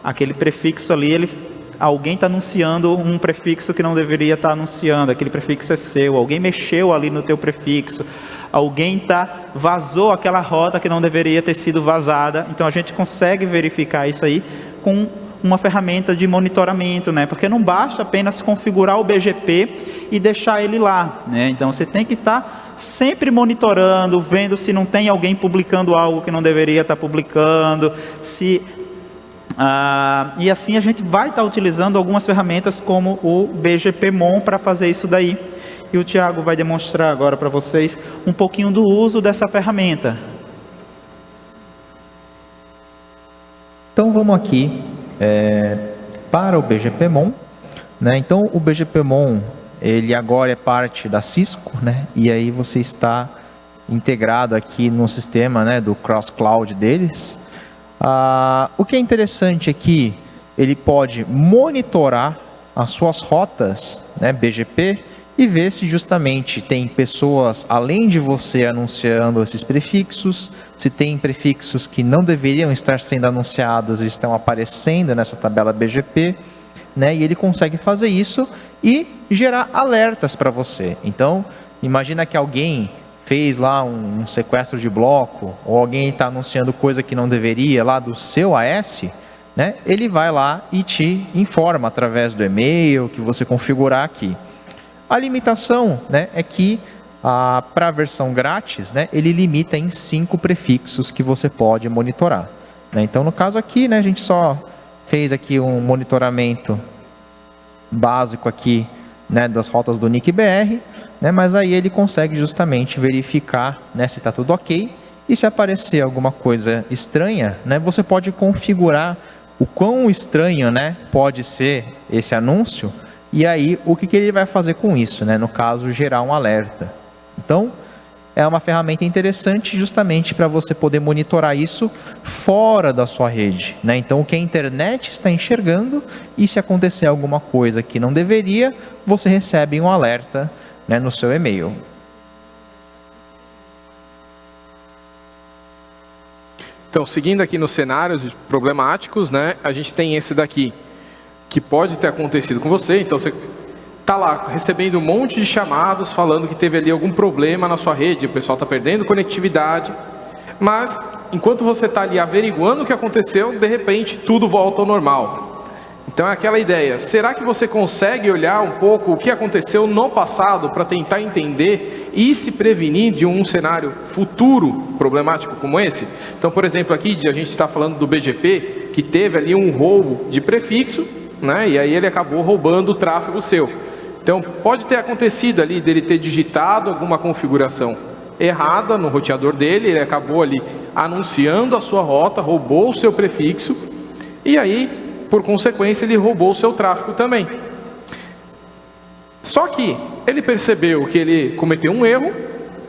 aquele prefixo ali, ele, alguém está anunciando um prefixo que não deveria estar tá anunciando, aquele prefixo é seu, alguém mexeu ali no teu prefixo, alguém tá, vazou aquela rota que não deveria ter sido vazada, então a gente consegue verificar isso aí com uma ferramenta de monitoramento, né? Porque não basta apenas configurar o BGP e deixar ele lá, né? Então você tem que estar tá sempre monitorando, vendo se não tem alguém publicando algo que não deveria estar publicando, se ah, e assim a gente vai estar utilizando algumas ferramentas como o BGPMon para fazer isso daí. E o Tiago vai demonstrar agora para vocês um pouquinho do uso dessa ferramenta. Então vamos aqui é, para o BGPMon. Né? Então o BGPMon ele agora é parte da Cisco, né? E aí você está integrado aqui no sistema, né, do cross cloud deles. Ah, o que é interessante aqui, ele pode monitorar as suas rotas, né, BGP, e ver se justamente tem pessoas além de você anunciando esses prefixos, se tem prefixos que não deveriam estar sendo anunciados e estão aparecendo nessa tabela BGP, né? E ele consegue fazer isso e gerar alertas para você. Então, imagina que alguém fez lá um, um sequestro de bloco, ou alguém está anunciando coisa que não deveria lá do seu AS, né? ele vai lá e te informa através do e-mail que você configurar aqui. A limitação né, é que para a versão grátis, né, ele limita em cinco prefixos que você pode monitorar. Né? Então, no caso aqui, né, a gente só fez aqui um monitoramento básico aqui né, das rotas do NIC-BR, né, mas aí ele consegue justamente verificar né, se está tudo ok, e se aparecer alguma coisa estranha, né, você pode configurar o quão estranho né, pode ser esse anúncio, e aí o que, que ele vai fazer com isso, né, no caso gerar um alerta. Então, é uma ferramenta interessante justamente para você poder monitorar isso fora da sua rede. Né? Então, o que a internet está enxergando e se acontecer alguma coisa que não deveria, você recebe um alerta né, no seu e-mail. Então, seguindo aqui nos cenários problemáticos, né, a gente tem esse daqui, que pode ter acontecido com você. Então, você está lá recebendo um monte de chamados falando que teve ali algum problema na sua rede, o pessoal está perdendo conectividade, mas enquanto você está ali averiguando o que aconteceu, de repente tudo volta ao normal. Então é aquela ideia, será que você consegue olhar um pouco o que aconteceu no passado para tentar entender e se prevenir de um cenário futuro problemático como esse? Então, por exemplo, aqui a gente está falando do BGP, que teve ali um roubo de prefixo, né, e aí ele acabou roubando o tráfego seu. Então, pode ter acontecido ali dele ter digitado alguma configuração errada no roteador dele, ele acabou ali anunciando a sua rota, roubou o seu prefixo, e aí, por consequência, ele roubou o seu tráfego também. Só que ele percebeu que ele cometeu um erro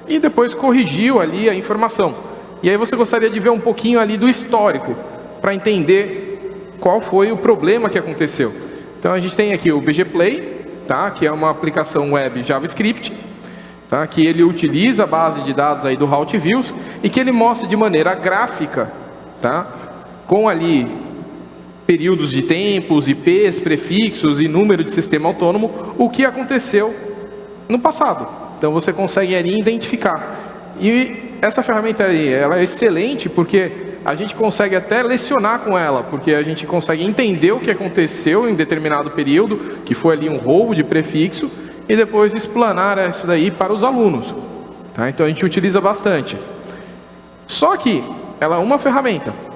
e depois corrigiu ali a informação. E aí você gostaria de ver um pouquinho ali do histórico, para entender qual foi o problema que aconteceu. Então a gente tem aqui o BG Play, tá? que é uma aplicação web JavaScript, tá? que ele utiliza a base de dados aí do Route Views e que ele mostra de maneira gráfica, tá? com ali períodos de tempos, IPs, prefixos e número de sistema autônomo, o que aconteceu no passado. Então você consegue ali identificar. E essa ferramenta aí, ela é excelente porque a gente consegue até lecionar com ela, porque a gente consegue entender o que aconteceu em determinado período, que foi ali um roubo de prefixo, e depois explanar isso daí para os alunos. Tá? Então a gente utiliza bastante. Só que ela é uma ferramenta.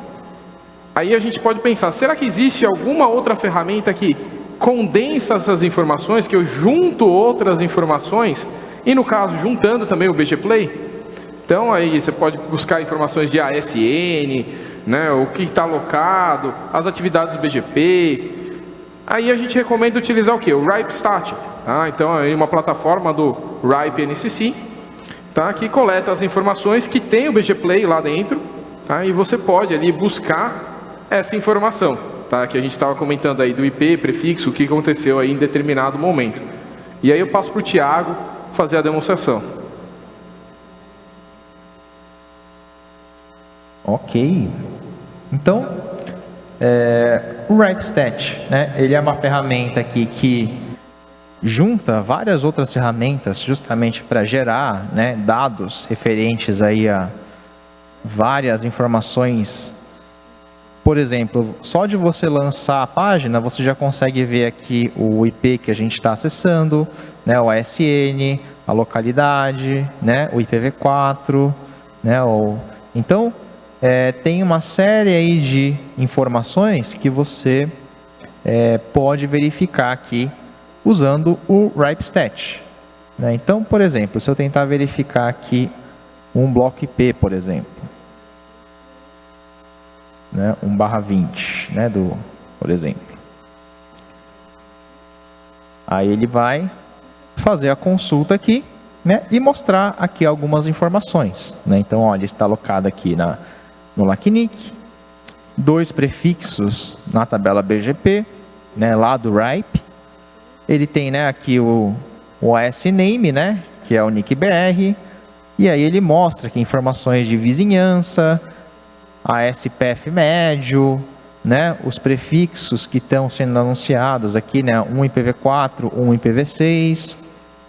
Aí a gente pode pensar, será que existe alguma outra ferramenta que condensa essas informações, que eu junto outras informações, e no caso, juntando também o BG Play? Então aí você pode buscar informações de ASN, né, o que está alocado, as atividades do BGP. Aí a gente recomenda utilizar o que? O RIPE-Stat. Tá? Então é uma plataforma do RIPE NCC, tá? que coleta as informações que tem o BG Play lá dentro. Tá? E você pode ali buscar essa informação, tá? que a gente estava comentando aí do IP, prefixo, o que aconteceu aí em determinado momento. E aí eu passo para o Tiago fazer a demonstração. Ok. Então, é, o RipeStat, né, ele é uma ferramenta aqui que junta várias outras ferramentas justamente para gerar né, dados referentes aí a várias informações. Por exemplo, só de você lançar a página, você já consegue ver aqui o IP que a gente está acessando, né, o ASN, a localidade, né, o IPv4, né, o... então é, tem uma série aí de informações que você é, pode verificar aqui usando o RipeStat. Né? Então, por exemplo, se eu tentar verificar aqui um bloco IP, por exemplo, né? 1 barra 20, né? Do, por exemplo. Aí ele vai fazer a consulta aqui né? e mostrar aqui algumas informações. Né? Então, olha, está alocado aqui na no LACNIC, dois prefixos na tabela BGP, né, lá do RIPE. Ele tem né, aqui o, o ASName, né, que é o NICBR, e aí ele mostra aqui informações de vizinhança, ASPF médio, né, os prefixos que estão sendo anunciados aqui, né, um IPv4, um IPv6,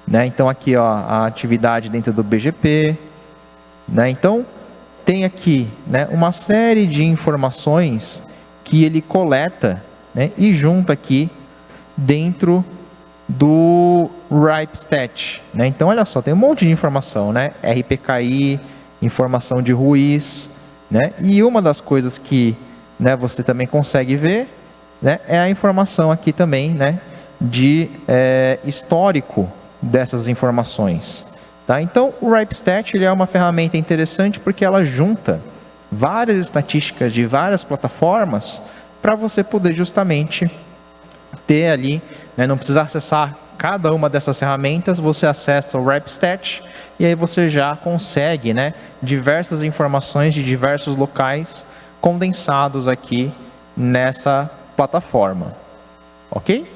né, então aqui ó, a atividade dentro do BGP, né, então tem aqui né, uma série de informações que ele coleta né, e junta aqui dentro do RipeStat. Né? Então, olha só, tem um monte de informação, né? RPKI, informação de Ruiz, né? E uma das coisas que né, você também consegue ver né, é a informação aqui também né, de é, histórico dessas informações. Tá? Então, o RipeStat ele é uma ferramenta interessante porque ela junta várias estatísticas de várias plataformas para você poder justamente ter ali, né, não precisar acessar cada uma dessas ferramentas, você acessa o RipeStat e aí você já consegue né, diversas informações de diversos locais condensados aqui nessa plataforma. Ok?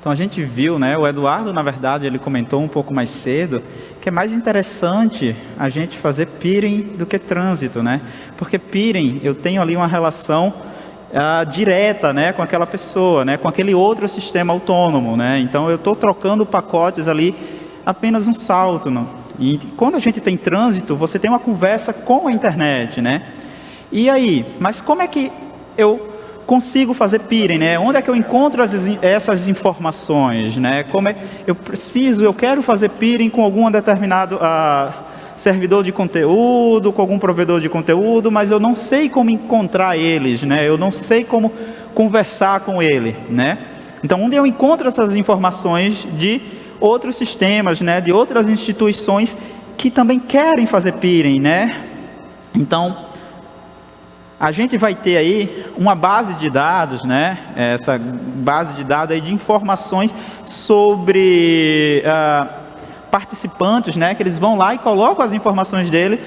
Então a gente viu, né, o Eduardo, na verdade, ele comentou um pouco mais cedo, que é mais interessante a gente fazer peering do que trânsito, né? Porque peering, eu tenho ali uma relação uh, direta, né, com aquela pessoa, né, com aquele outro sistema autônomo, né? Então eu estou trocando pacotes ali apenas um salto, não? E quando a gente tem trânsito, você tem uma conversa com a internet, né? E aí, mas como é que eu consigo fazer peering, né? Onde é que eu encontro as, essas informações, né? Como é, eu preciso, eu quero fazer peering com algum determinado ah, servidor de conteúdo, com algum provedor de conteúdo, mas eu não sei como encontrar eles, né? Eu não sei como conversar com ele, né? Então, onde eu encontro essas informações de outros sistemas, né? De outras instituições que também querem fazer peering, né? Então, a gente vai ter aí uma base de dados, né? Essa base de dados aí de informações sobre uh, participantes, né? Que eles vão lá e colocam as informações dele,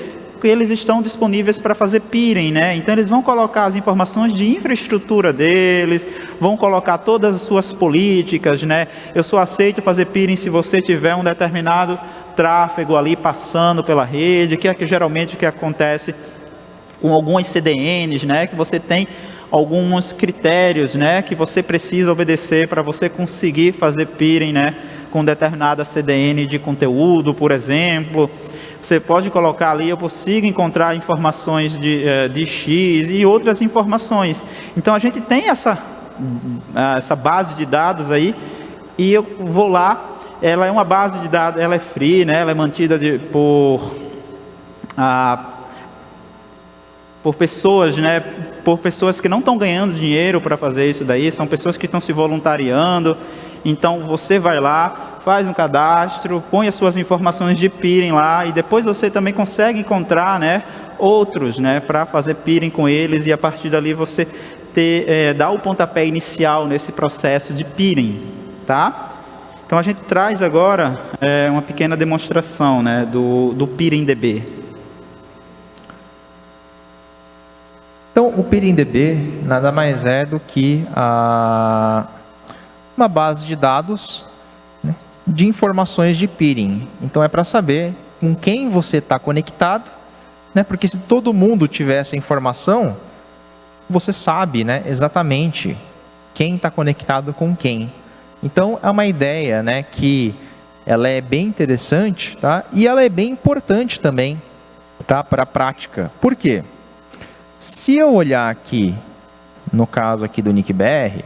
que eles estão disponíveis para fazer peering, né? Então eles vão colocar as informações de infraestrutura deles, vão colocar todas as suas políticas, né? Eu só aceito fazer peering se você tiver um determinado tráfego ali passando pela rede, que é que geralmente o que acontece com algumas CDNs, né, que você tem alguns critérios, né, que você precisa obedecer para você conseguir fazer peering, né, com determinada CDN de conteúdo, por exemplo. Você pode colocar ali, eu consigo encontrar informações de, eh, de X e outras informações. Então a gente tem essa, essa base de dados aí e eu vou lá, ela é uma base de dados, ela é free, né, ela é mantida de, por ah, por pessoas, né, por pessoas que não estão ganhando dinheiro para fazer isso daí, são pessoas que estão se voluntariando. Então você vai lá, faz um cadastro, põe as suas informações de peering lá e depois você também consegue encontrar, né, outros, né, para fazer peering com eles e a partir dali você ter, é, o pontapé inicial nesse processo de peering, tá? Então a gente traz agora é, uma pequena demonstração né, do, do PIRINDB. Então o PIRINDB nada mais é do que a, uma base de dados né, de informações de peering. Então é para saber com quem você está conectado, né, porque se todo mundo tiver essa informação, você sabe né, exatamente quem está conectado com quem. Então, é uma ideia né, que ela é bem interessante tá? e ela é bem importante também tá, para a prática. Por quê? Se eu olhar aqui, no caso aqui do NICBR,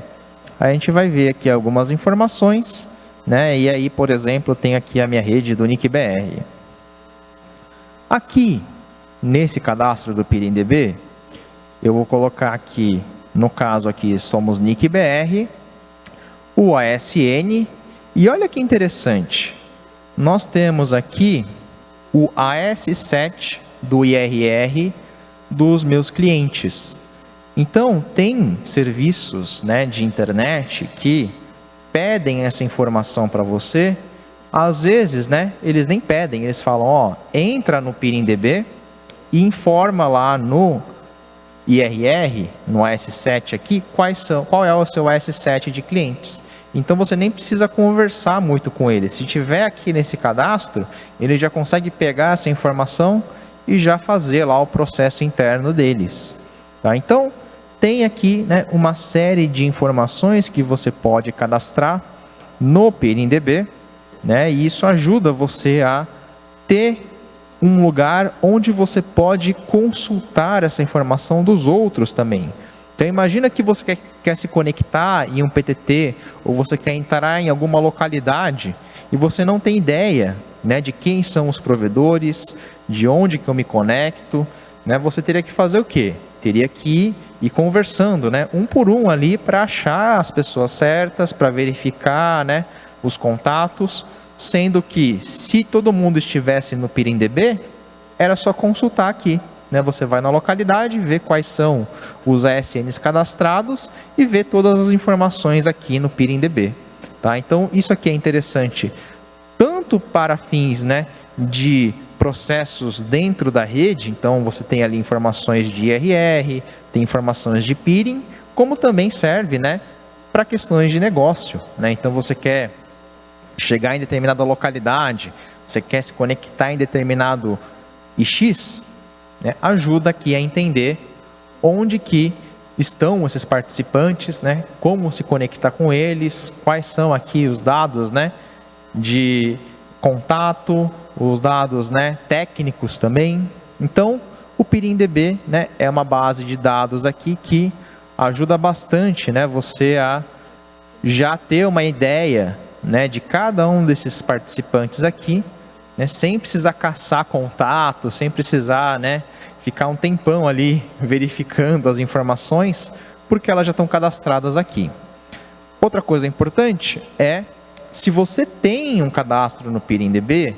a gente vai ver aqui algumas informações, né? e aí, por exemplo, tenho aqui a minha rede do NICBR. Aqui, nesse cadastro do PIRINDB, eu vou colocar aqui, no caso aqui, somos NICBR, o ASN. E olha que interessante, nós temos aqui o AS7 do IRR dos meus clientes. Então, tem serviços né, de internet que pedem essa informação para você. Às vezes, né, eles nem pedem, eles falam, ó, entra no PIRINDB e informa lá no IRR, no AS7 aqui, quais são, qual é o seu AS7 de clientes. Então você nem precisa conversar muito com ele. Se tiver aqui nesse cadastro, ele já consegue pegar essa informação e já fazer lá o processo interno deles. Tá? Então, tem aqui né, uma série de informações que você pode cadastrar no PNDB, né, e isso ajuda você a ter um lugar onde você pode consultar essa informação dos outros também. Então imagina que você quer, quer se conectar em um PTT ou você quer entrar em alguma localidade e você não tem ideia né, de quem são os provedores, de onde que eu me conecto, né, você teria que fazer o quê? Teria que ir conversando, né, um por um ali para achar as pessoas certas, para verificar né, os contatos, sendo que se todo mundo estivesse no PIRINDB, era só consultar aqui. Né? Você vai na localidade, vê quais são os ASNs cadastrados e vê todas as informações aqui no PIRINDB. Tá? Então, isso aqui é interessante tanto para fins né, de processos dentro da rede, então você tem ali informações de IRR, tem informações de peering, como também serve né, para questões de negócio. Né? Então você quer chegar em determinada localidade, você quer se conectar em determinado IX, né, ajuda aqui a entender onde que estão esses participantes, né, como se conectar com eles, quais são aqui os dados né, de contato, os dados né, técnicos também. Então, o PIRINDB né, é uma base de dados aqui que ajuda bastante né, você a já ter uma ideia né, de cada um desses participantes aqui né, sem precisar caçar contato, sem precisar né, ficar um tempão ali verificando as informações, porque elas já estão cadastradas aqui. Outra coisa importante é, se você tem um cadastro no PIRINDB,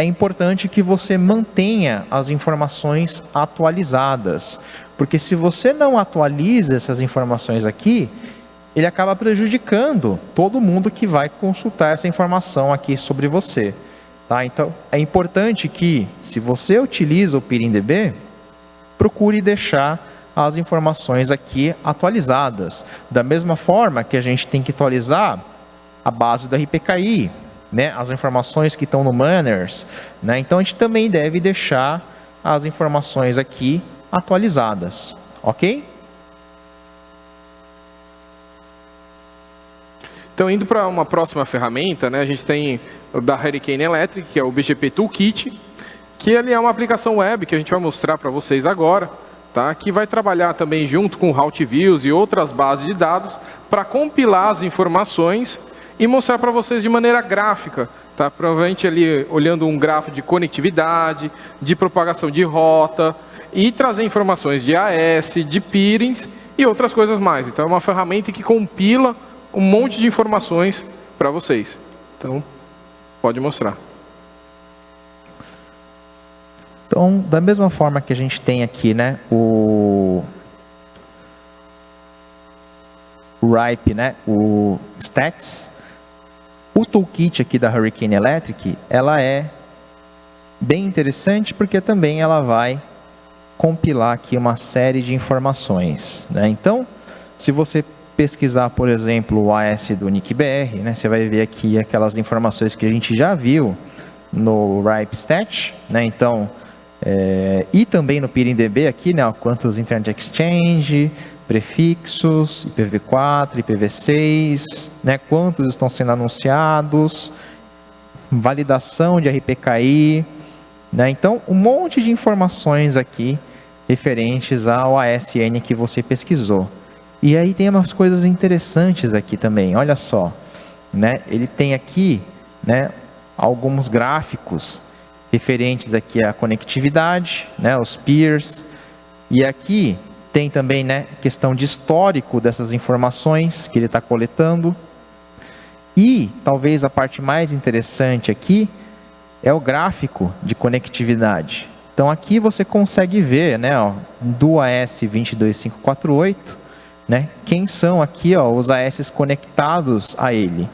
é importante que você mantenha as informações atualizadas, porque se você não atualiza essas informações aqui, ele acaba prejudicando todo mundo que vai consultar essa informação aqui sobre você. Tá? Então, é importante que, se você utiliza o PIRINDB, procure deixar as informações aqui atualizadas. Da mesma forma que a gente tem que atualizar a base do RPKI, né? as informações que estão no Manners. Né? Então, a gente também deve deixar as informações aqui atualizadas. Ok? Então, indo para uma próxima ferramenta, né, a gente tem da Hurricane Electric, que é o BGP Toolkit, que ele é uma aplicação web que a gente vai mostrar para vocês agora, tá? que vai trabalhar também junto com Route Views e outras bases de dados para compilar as informações e mostrar para vocês de maneira gráfica, tá? provavelmente ali olhando um gráfico de conectividade, de propagação de rota e trazer informações de AS, de peerings e outras coisas mais. Então é uma ferramenta que compila um monte de informações para vocês. Então, pode mostrar. Então, da mesma forma que a gente tem aqui, né, o RIPE, né, o stats, o toolkit aqui da Hurricane Electric, ela é bem interessante porque também ela vai compilar aqui uma série de informações. Né? Então, se você pesquisar, por exemplo, o AS do NICBR, né, você vai ver aqui aquelas informações que a gente já viu no RIPE né? Então, é, e também no PIRINDB aqui, né, quantos Internet Exchange, prefixos, IPv4, IPv6, né, quantos estão sendo anunciados, validação de RPKI, né, então um monte de informações aqui referentes ao ASN que você pesquisou. E aí tem umas coisas interessantes aqui também, olha só, né, ele tem aqui, né, alguns gráficos referentes aqui à conectividade, né, os peers, e aqui tem também né, questão de histórico dessas informações que ele está coletando. E talvez a parte mais interessante aqui é o gráfico de conectividade. Então aqui você consegue ver né, ó, do AS 22548, né, quem são aqui ó, os AS conectados a ele.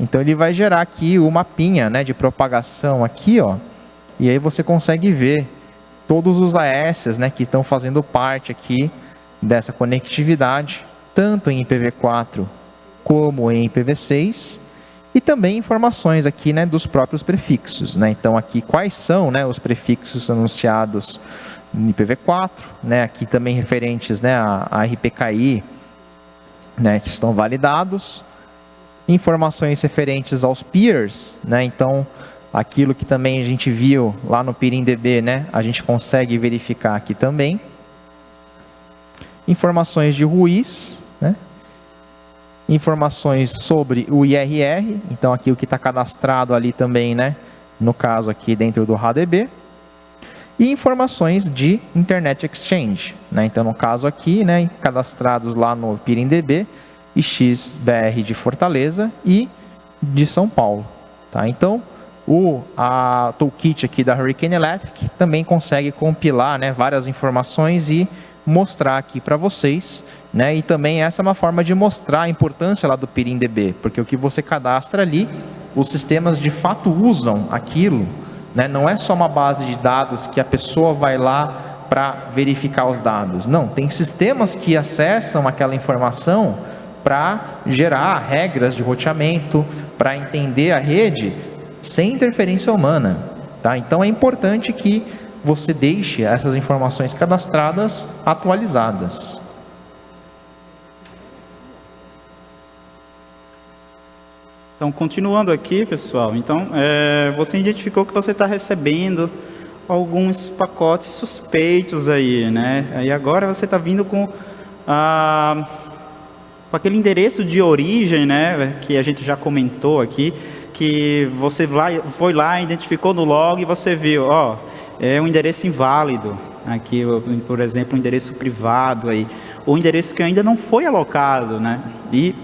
Então ele vai gerar aqui o mapinha né, de propagação aqui, ó, e aí você consegue ver todos os AS né, que estão fazendo parte aqui dessa conectividade, tanto em IPv4 como em IPv6, e também informações aqui né, dos próprios prefixos. Né? Então, aqui quais são né, os prefixos anunciados em IPv4, né? aqui também referentes né, a, a RPKI, né, que estão validados, informações referentes aos peers, né? então aquilo que também a gente viu lá no PIRINDB, né, a gente consegue verificar aqui também informações de RUIS, né? informações sobre o IRR, então aqui o que está cadastrado ali também, né? no caso aqui dentro do RADB, e informações de Internet Exchange. Né? Então, no caso aqui, né, cadastrados lá no PIRINDB, XBR de Fortaleza e de São Paulo. Tá? Então, o a toolkit aqui da Hurricane Electric também consegue compilar né, várias informações e mostrar aqui para vocês, né? E também essa é uma forma de mostrar a importância lá do PIRINDB, porque o que você cadastra ali, os sistemas de fato usam aquilo, né? Não é só uma base de dados que a pessoa vai lá para verificar os dados. Não, tem sistemas que acessam aquela informação para gerar regras de roteamento, para entender a rede sem interferência humana. Tá? Então é importante que você deixe essas informações cadastradas atualizadas. Então, continuando aqui, pessoal, então, é, você identificou que você está recebendo alguns pacotes suspeitos aí, né? Aí agora você está vindo com, ah, com aquele endereço de origem, né? Que a gente já comentou aqui, que você foi lá, identificou no log e você viu, ó, é um endereço inválido. Aqui, por exemplo, um endereço privado aí, ou um endereço que ainda não foi alocado, né? E,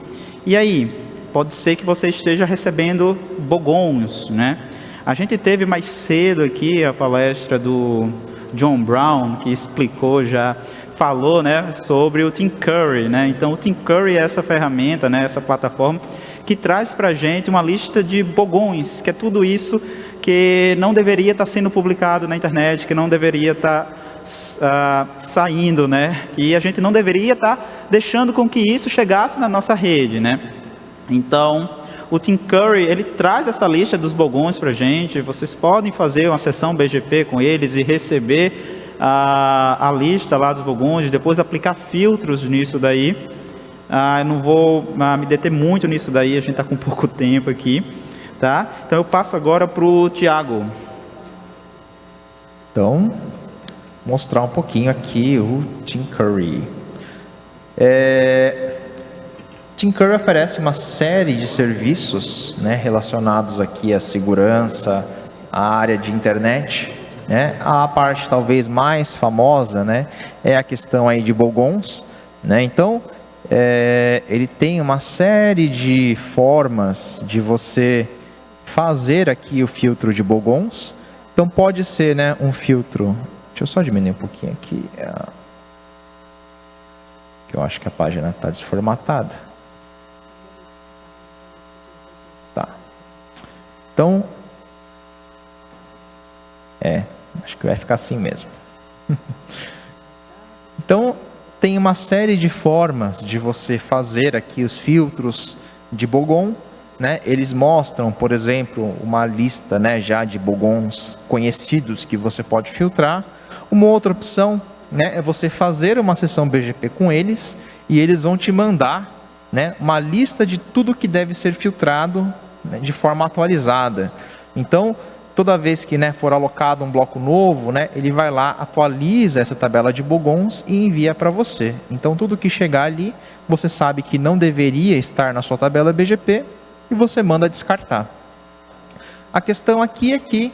e aí, pode ser que você esteja recebendo bogons, né? A gente teve mais cedo aqui a palestra do John Brown, que explicou já, falou, né, sobre o Team Curry, né? Então, o Team Curry é essa ferramenta, né, essa plataforma que traz para a gente uma lista de bogões, que é tudo isso que não deveria estar sendo publicado na internet, que não deveria estar uh, saindo, né? E a gente não deveria estar deixando com que isso chegasse na nossa rede, né? Então, o Tim Curry, ele traz essa lista dos bogões para a gente, vocês podem fazer uma sessão BGP com eles e receber a, a lista lá dos bogões, depois aplicar filtros nisso daí, ah, não vou ah, me deter muito nisso daí, a gente está com pouco tempo aqui. Tá? Então eu passo agora para o Tiago. Então, mostrar um pouquinho aqui o Tim Curry. É, Tim Curry oferece uma série de serviços né, relacionados aqui à segurança, à área de internet. Né? A parte talvez mais famosa né, é a questão aí de bogons. Né? Então, é, ele tem uma série de formas de você fazer aqui o filtro de bogons. Então pode ser né, um filtro. Deixa eu só diminuir um pouquinho aqui. É, que eu acho que a página está desformatada. Tá. Então, é, acho que vai ficar assim mesmo. então, tem uma série de formas de você fazer aqui os filtros de Bogon. Né? Eles mostram, por exemplo, uma lista né, já de Bogons conhecidos que você pode filtrar. Uma outra opção né, é você fazer uma sessão BGP com eles e eles vão te mandar né, uma lista de tudo que deve ser filtrado né, de forma atualizada. Então, toda vez que né, for alocado um bloco novo, né, ele vai lá, atualiza essa tabela de bogons e envia para você. Então, tudo que chegar ali, você sabe que não deveria estar na sua tabela BGP e você manda descartar. A questão aqui é que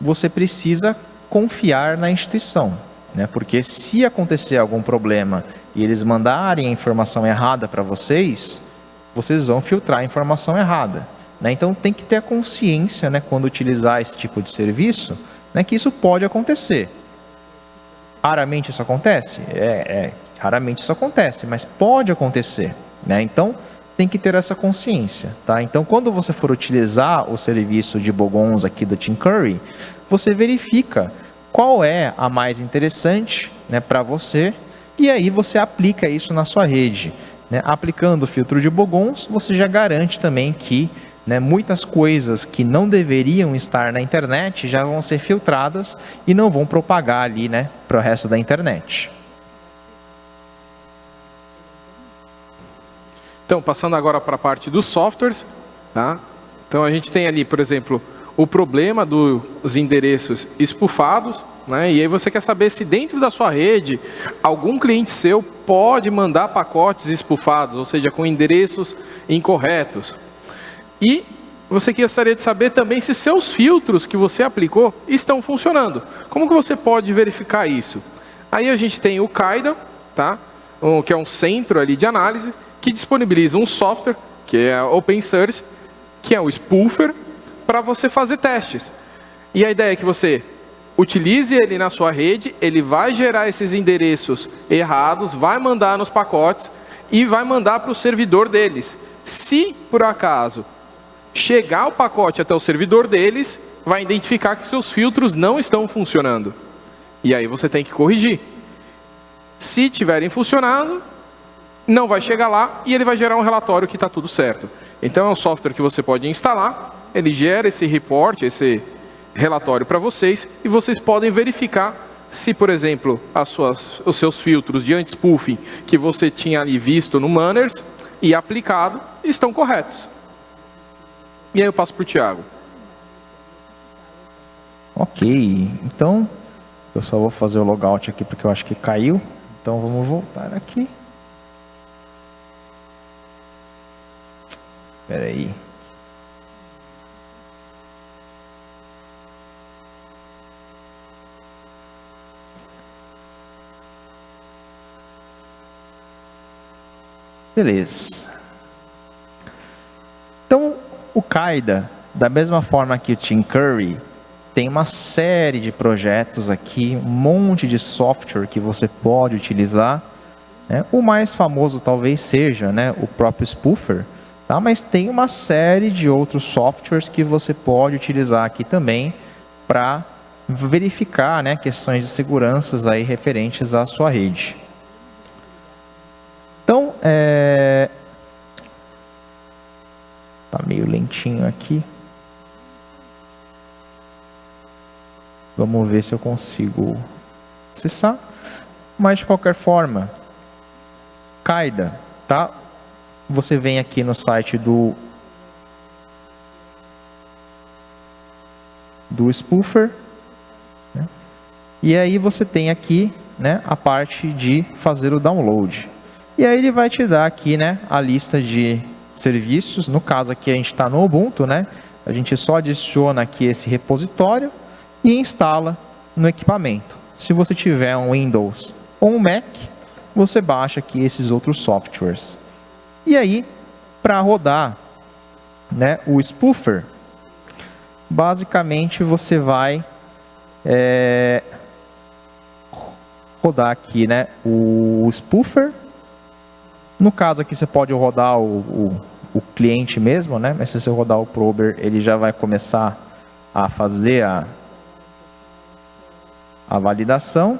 você precisa confiar na instituição, né? porque se acontecer algum problema e eles mandarem a informação errada para vocês, vocês vão filtrar a informação errada. Né? Então tem que ter a consciência, né, quando utilizar esse tipo de serviço, né, que isso pode acontecer. Raramente isso acontece? É, é, raramente isso acontece, mas pode acontecer. Né? Então tem que ter essa consciência. Tá? Então quando você for utilizar o serviço de Bogons aqui do Tim Curry, você verifica qual é a mais interessante né, para você e aí você aplica isso na sua rede. Né? Aplicando o filtro de Bogons, você já garante também que né, muitas coisas que não deveriam estar na internet já vão ser filtradas e não vão propagar ali né, para o resto da internet. Então, passando agora para a parte dos softwares. Tá? Então, a gente tem ali, por exemplo, o problema dos endereços espufados. Né? E aí você quer saber se dentro da sua rede, algum cliente seu pode mandar pacotes espufados, ou seja, com endereços incorretos. E você gostaria de saber também se seus filtros que você aplicou estão funcionando. Como que você pode verificar isso? Aí a gente tem o Kaida, tá? que é um centro ali de análise, que disponibiliza um software, que é open source, que é o Spoofer, para você fazer testes. E a ideia é que você utilize ele na sua rede, ele vai gerar esses endereços errados, vai mandar nos pacotes e vai mandar para o servidor deles. Se, por acaso, chegar o pacote até o servidor deles, vai identificar que seus filtros não estão funcionando. E aí você tem que corrigir. Se tiverem funcionado, não vai chegar lá e ele vai gerar um relatório que está tudo certo. Então é um software que você pode instalar, ele gera esse report, esse relatório para vocês e vocês podem verificar se, por exemplo, suas, os seus filtros de anti-spoofing que você tinha ali visto no Manners e aplicado estão corretos. E aí eu passo para o Tiago. Ok, então eu só vou fazer o logout aqui porque eu acho que caiu. Então vamos voltar aqui. Espera aí. Beleza. Então, o Kaida, da mesma forma que o Tim Curry, tem uma série de projetos aqui, um monte de software que você pode utilizar. Né? O mais famoso talvez seja né, o próprio Spoofer, tá? mas tem uma série de outros softwares que você pode utilizar aqui também para verificar né, questões de segurança aí referentes à sua rede. Então, é, Está meio lentinho aqui. Vamos ver se eu consigo acessar. Mas de qualquer forma, Kaida, tá? Você vem aqui no site do do spoofer, né? e aí você tem aqui, né, a parte de fazer o download. E aí ele vai te dar aqui, né, a lista de serviços. No caso aqui a gente está no Ubuntu, né? A gente só adiciona aqui esse repositório e instala no equipamento. Se você tiver um Windows ou um Mac, você baixa aqui esses outros softwares. E aí, para rodar né, o spoofer, basicamente você vai é, rodar aqui né, o spoofer no caso aqui você pode rodar o, o o cliente mesmo, né? Mas se você rodar o prober, ele já vai começar a fazer a, a validação.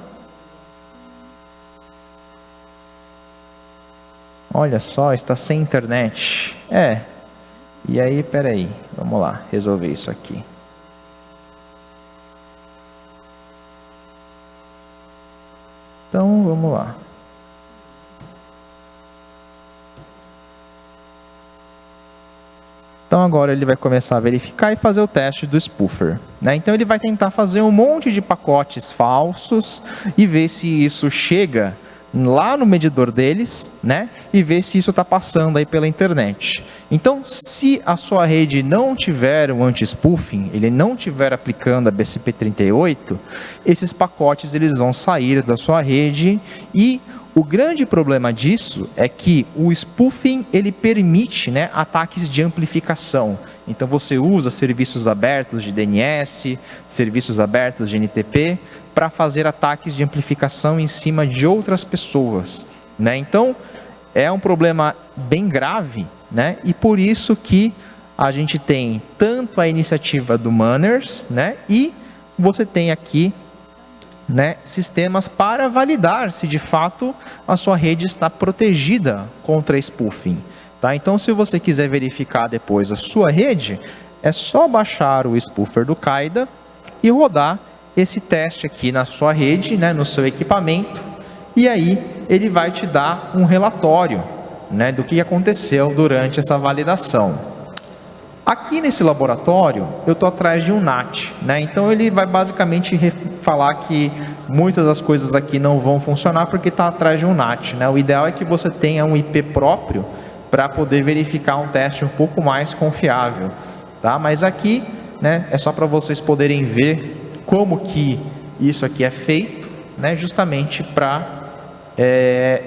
Olha só, está sem internet. É. E aí, peraí, vamos lá, resolver isso aqui. Então, vamos lá. Então agora ele vai começar a verificar e fazer o teste do spoofer. Né? Então ele vai tentar fazer um monte de pacotes falsos e ver se isso chega lá no medidor deles, né? E ver se isso está passando aí pela internet. Então, se a sua rede não tiver um anti-spoofing, ele não tiver aplicando a BCP38, esses pacotes eles vão sair da sua rede e o grande problema disso é que o spoofing ele permite né, ataques de amplificação. Então você usa serviços abertos de DNS, serviços abertos de NTP para fazer ataques de amplificação em cima de outras pessoas. Né? Então é um problema bem grave né? e por isso que a gente tem tanto a iniciativa do Manners né? e você tem aqui né, sistemas para validar se de fato a sua rede está protegida contra spoofing. Tá? Então, se você quiser verificar depois a sua rede, é só baixar o spoofer do Kaida e rodar esse teste aqui na sua rede, né, no seu equipamento, e aí ele vai te dar um relatório né, do que aconteceu durante essa validação. Aqui nesse laboratório, eu estou atrás de um NAT, né? então ele vai basicamente falar que muitas das coisas aqui não vão funcionar porque está atrás de um NAT. Né? O ideal é que você tenha um IP próprio para poder verificar um teste um pouco mais confiável. Tá? Mas aqui né, é só para vocês poderem ver como que isso aqui é feito, né, justamente para é,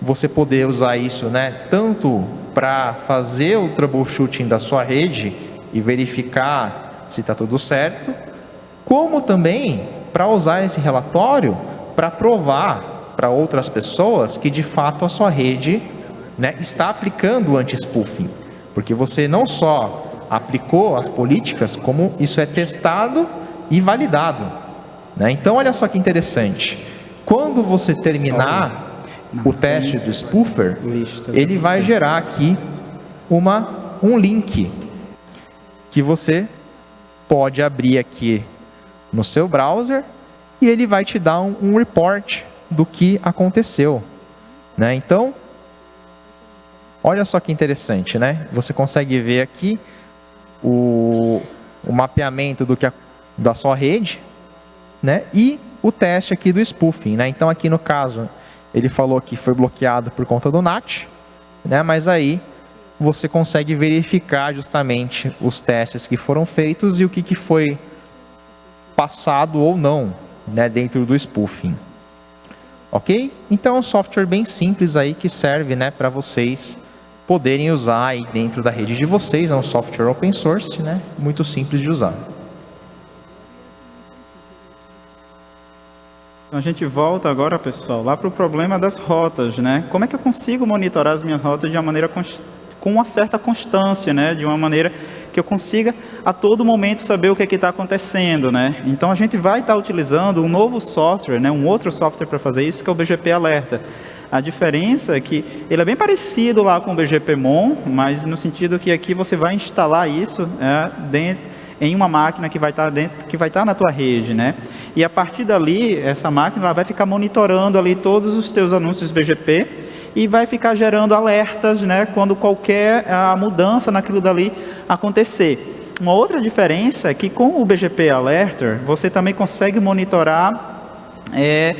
você poder usar isso né, tanto para fazer o troubleshooting da sua rede e verificar se está tudo certo, como também para usar esse relatório para provar para outras pessoas que de fato a sua rede né, está aplicando o anti-spoofing. Porque você não só aplicou as políticas, como isso é testado e validado. Né? Então, olha só que interessante. Quando você terminar o teste do spoofer, ele vai gerar aqui uma, um link que você pode abrir aqui no seu browser e ele vai te dar um, um report do que aconteceu. Né? Então, olha só que interessante, né? Você consegue ver aqui o, o mapeamento do que a, da sua rede né? e o teste aqui do spoofing. Né? Então, aqui no caso, ele falou que foi bloqueado por conta do NAT, né? mas aí você consegue verificar justamente os testes que foram feitos e o que, que foi passado ou não né, dentro do spoofing. Ok? Então é um software bem simples aí que serve né, para vocês poderem usar aí dentro da rede de vocês. É um software open source, né, muito simples de usar. Então a gente volta agora, pessoal, lá para o problema das rotas, né? Como é que eu consigo monitorar as minhas rotas de uma maneira com uma certa constância, né? De uma maneira que eu consiga a todo momento saber o que é está acontecendo, né? Então a gente vai estar tá utilizando um novo software, né? Um outro software para fazer isso que é o BGP Alerta. A diferença é que ele é bem parecido lá com o BGPMon, mas no sentido que aqui você vai instalar isso é, dentro, em uma máquina que vai estar tá dentro, que vai estar tá na tua rede, né? E a partir dali, essa máquina ela vai ficar monitorando ali todos os teus anúncios BGP e vai ficar gerando alertas né, quando qualquer a mudança naquilo dali acontecer. Uma outra diferença é que com o BGP Alerter, você também consegue monitorar é,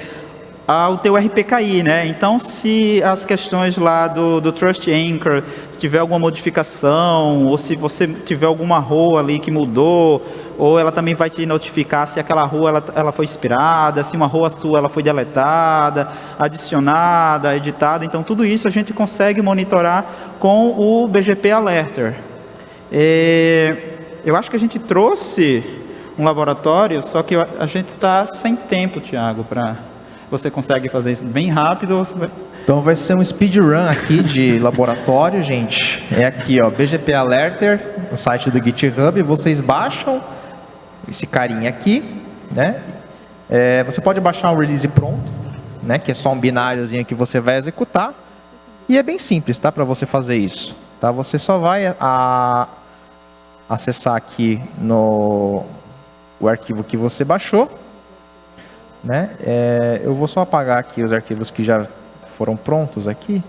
o teu RPKI, né? Então, se as questões lá do, do Trust Anchor, tiver alguma modificação, ou se você tiver alguma rua ali que mudou, ou ela também vai te notificar se aquela rua ela, ela foi expirada, se uma rua sua ela foi deletada, adicionada, editada. Então, tudo isso a gente consegue monitorar com o BGP Alerter. Eu acho que a gente trouxe um laboratório, só que a gente está sem tempo, Tiago, para você consegue fazer isso bem rápido? Estou Então vai ser um speedrun aqui de laboratório, gente. É aqui, ó, BGP Alerter, o site do GitHub. Vocês baixam esse carinha aqui, né? É, você pode baixar um release pronto, né? Que é só um bináriozinho que você vai executar. E é bem simples, tá? Para você fazer isso, tá? Você só vai a, acessar aqui no o arquivo que você baixou, né? É, eu vou só apagar aqui os arquivos que já foram prontos aqui.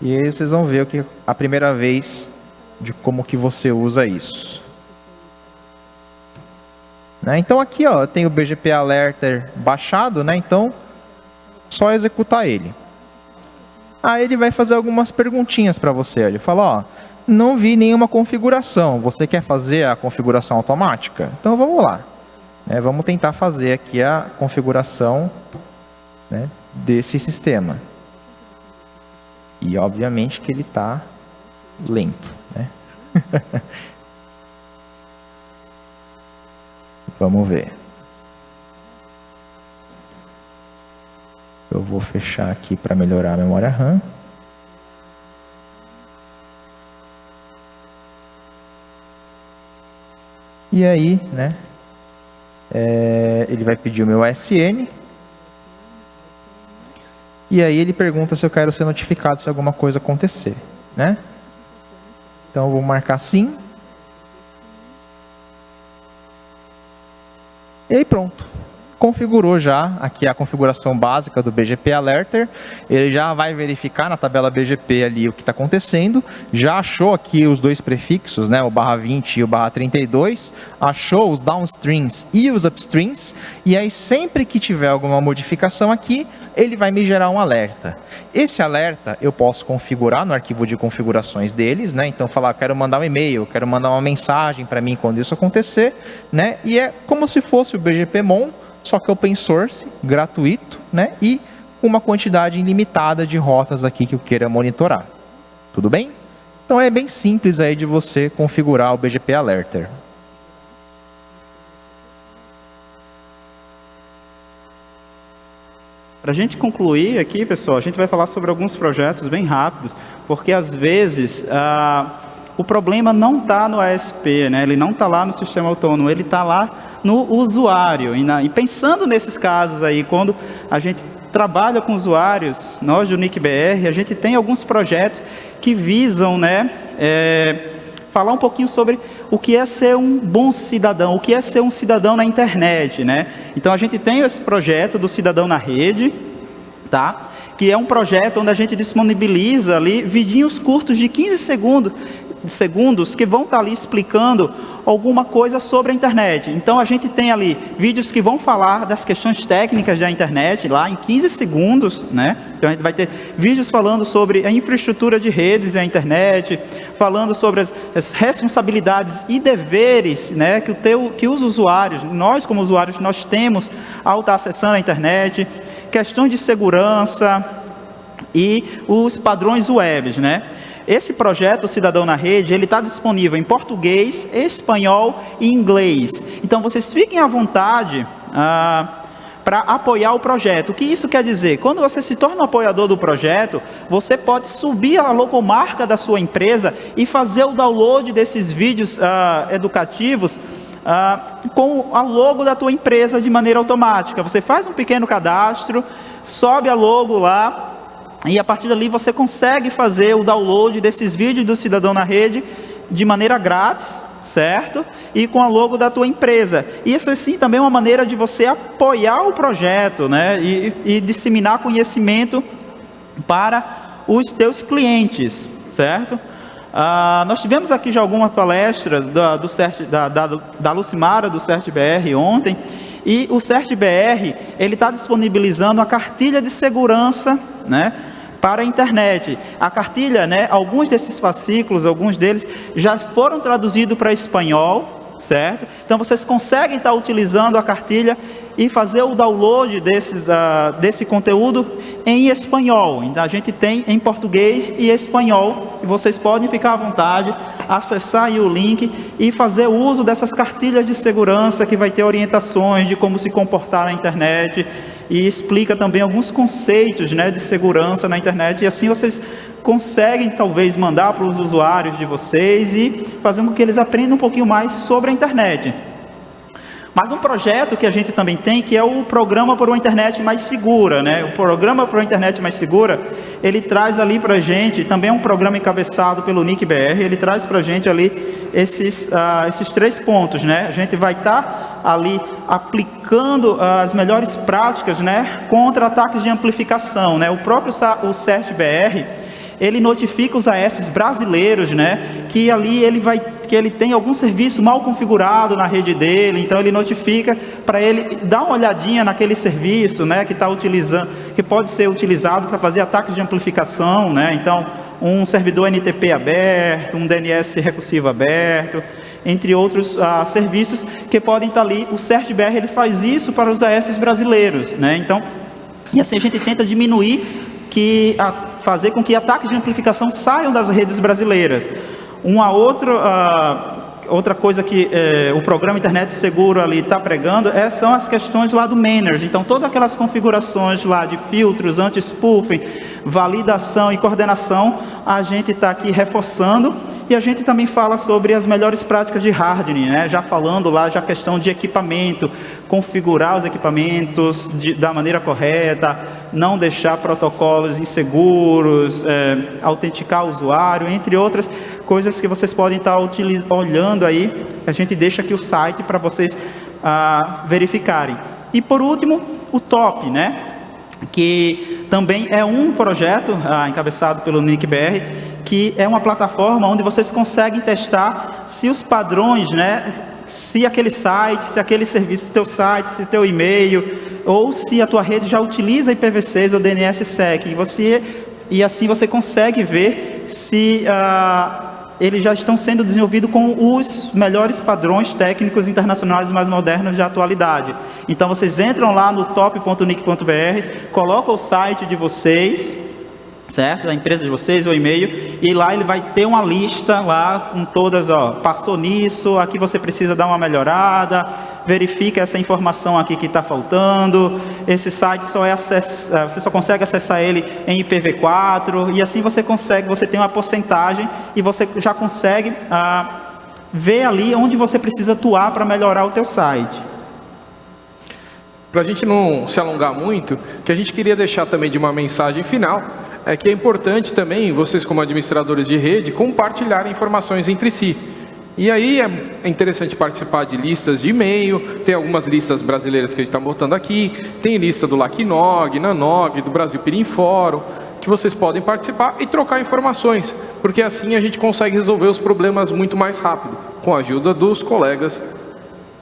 E aí vocês vão ver o que a primeira vez de como que você usa isso. Né? Então aqui ó, tem o BGP Alerter baixado, né? então só executar ele. Aí ele vai fazer algumas perguntinhas para você. Ele fala, ó, não vi nenhuma configuração, você quer fazer a configuração automática? Então vamos lá. É, vamos tentar fazer aqui a configuração né, desse sistema. E obviamente que ele está lento. Né? Vamos ver. Eu vou fechar aqui para melhorar a memória RAM. E aí, né, é, ele vai pedir o meu SN. E aí ele pergunta se eu quero ser notificado se alguma coisa acontecer, né? Então eu vou marcar sim. E aí pronto configurou já aqui a configuração básica do BGP Alerter, ele já vai verificar na tabela BGP ali o que está acontecendo, já achou aqui os dois prefixos, né, o barra 20 e o barra 32, achou os downstreams e os upstreams, e aí sempre que tiver alguma modificação aqui, ele vai me gerar um alerta. Esse alerta eu posso configurar no arquivo de configurações deles, né? Então falar, quero mandar um e-mail, quero mandar uma mensagem para mim quando isso acontecer, né? E é como se fosse o BGPmon, só que open source, gratuito, né? E uma quantidade ilimitada de rotas aqui que eu queira monitorar. Tudo bem? Então é bem simples aí de você configurar o BGP Alerter. Para a gente concluir aqui, pessoal, a gente vai falar sobre alguns projetos bem rápidos, porque às vezes ah, o problema não está no ASP, né? ele não está lá no sistema autônomo, ele está lá no usuário. E, na, e, pensando nesses casos aí, quando a gente trabalha com usuários, nós do NICBR, a gente tem alguns projetos que visam né, é, falar um pouquinho sobre o que é ser um bom cidadão, o que é ser um cidadão na internet. Né? Então a gente tem esse projeto do Cidadão na Rede, tá? que é um projeto onde a gente disponibiliza ali vidinhos curtos de 15 segundos segundos que vão estar ali explicando alguma coisa sobre a internet. Então a gente tem ali vídeos que vão falar das questões técnicas da internet, lá em 15 segundos, né? Então a gente vai ter vídeos falando sobre a infraestrutura de redes e a internet, falando sobre as, as responsabilidades e deveres né, que, o teu, que os usuários, nós como usuários, nós temos ao estar acessando a internet, questões de segurança e os padrões webs, né? Esse projeto Cidadão na Rede, ele está disponível em português, espanhol e inglês. Então vocês fiquem à vontade ah, para apoiar o projeto. O que isso quer dizer? Quando você se torna um apoiador do projeto, você pode subir a logomarca da sua empresa e fazer o download desses vídeos ah, educativos ah, com a logo da tua empresa de maneira automática. Você faz um pequeno cadastro, sobe a logo lá, e a partir dali você consegue fazer o download desses vídeos do Cidadão na Rede de maneira grátis, certo? E com a logo da tua empresa. E isso assim também é uma maneira de você apoiar o projeto, né? E, e disseminar conhecimento para os teus clientes, certo? Ah, nós tivemos aqui já alguma palestra da, do CERT, da, da, da Lucimara, do CERT-BR ontem, e o CERT-BR, está disponibilizando a cartilha de segurança, né? Para a internet. A cartilha, né, alguns desses fascículos, alguns deles já foram traduzidos para espanhol, certo? Então vocês conseguem estar utilizando a cartilha e fazer o download desse, da, desse conteúdo em espanhol. A gente tem em português e espanhol. E vocês podem ficar à vontade, acessar o link e fazer uso dessas cartilhas de segurança que vai ter orientações de como se comportar na internet e explica também alguns conceitos né, de segurança na internet, e assim vocês conseguem talvez mandar para os usuários de vocês e fazer com que eles aprendam um pouquinho mais sobre a internet. Mas um projeto que a gente também tem, que é o Programa por uma Internet Mais Segura. Né? O Programa por uma Internet Mais Segura, ele traz ali para a gente, também é um programa encabeçado pelo NICBR, ele traz para a gente ali esses, uh, esses três pontos. Né? A gente vai estar tá ali aplicando as melhores práticas né, contra ataques de amplificação. Né? O próprio o CERT-BR, ele notifica os AS brasileiros, né, que ali ele vai, que ele tem algum serviço mal configurado na rede dele, então ele notifica para ele dar uma olhadinha naquele serviço, né, que está utilizando, que pode ser utilizado para fazer ataques de amplificação, né, então um servidor NTP aberto, um DNS recursivo aberto, entre outros ah, serviços que podem estar tá ali. O CertBR ele faz isso para os AS brasileiros, né? Então, e assim a gente tenta diminuir que a, fazer com que ataques de amplificação saiam das redes brasileiras. Uma outra, uh, outra coisa que uh, o programa Internet Seguro ali está pregando é, são as questões lá do Manners. Então, todas aquelas configurações lá de filtros, anti-spoofing, validação e coordenação, a gente está aqui reforçando e a gente também fala sobre as melhores práticas de hardening, né? já falando lá já a questão de equipamento, configurar os equipamentos de, da maneira correta, não deixar protocolos inseguros, é, autenticar o usuário, entre outras coisas que vocês podem estar olhando aí. A gente deixa aqui o site para vocês ah, verificarem. E por último, o top, né? que também é um projeto ah, encabeçado pelo NICBR, que é uma plataforma onde vocês conseguem testar se os padrões, né, se aquele site, se aquele serviço, se teu site, se teu e-mail, ou se a tua rede já utiliza IPv6 ou DNSSEC, e, você, e assim você consegue ver se ah, eles já estão sendo desenvolvidos com os melhores padrões técnicos internacionais mais modernos de atualidade. Então vocês entram lá no top.nic.br, colocam o site de vocês, certo? Da empresa de vocês, o e-mail, e lá ele vai ter uma lista lá com todas, ó, passou nisso, aqui você precisa dar uma melhorada, verifica essa informação aqui que está faltando, esse site só é. É, você só consegue acessar ele em IPv4, e assim você consegue, você tem uma porcentagem e você já consegue ah, ver ali onde você precisa atuar para melhorar o teu site. Para a gente não se alongar muito, que a gente queria deixar também de uma mensagem final, é que é importante também, vocês como administradores de rede, compartilhar informações entre si. E aí é interessante participar de listas de e-mail, tem algumas listas brasileiras que a gente está botando aqui, tem lista do LACNOG, NANOG, do Brasil Pirim Fórum, que vocês podem participar e trocar informações, porque assim a gente consegue resolver os problemas muito mais rápido, com a ajuda dos colegas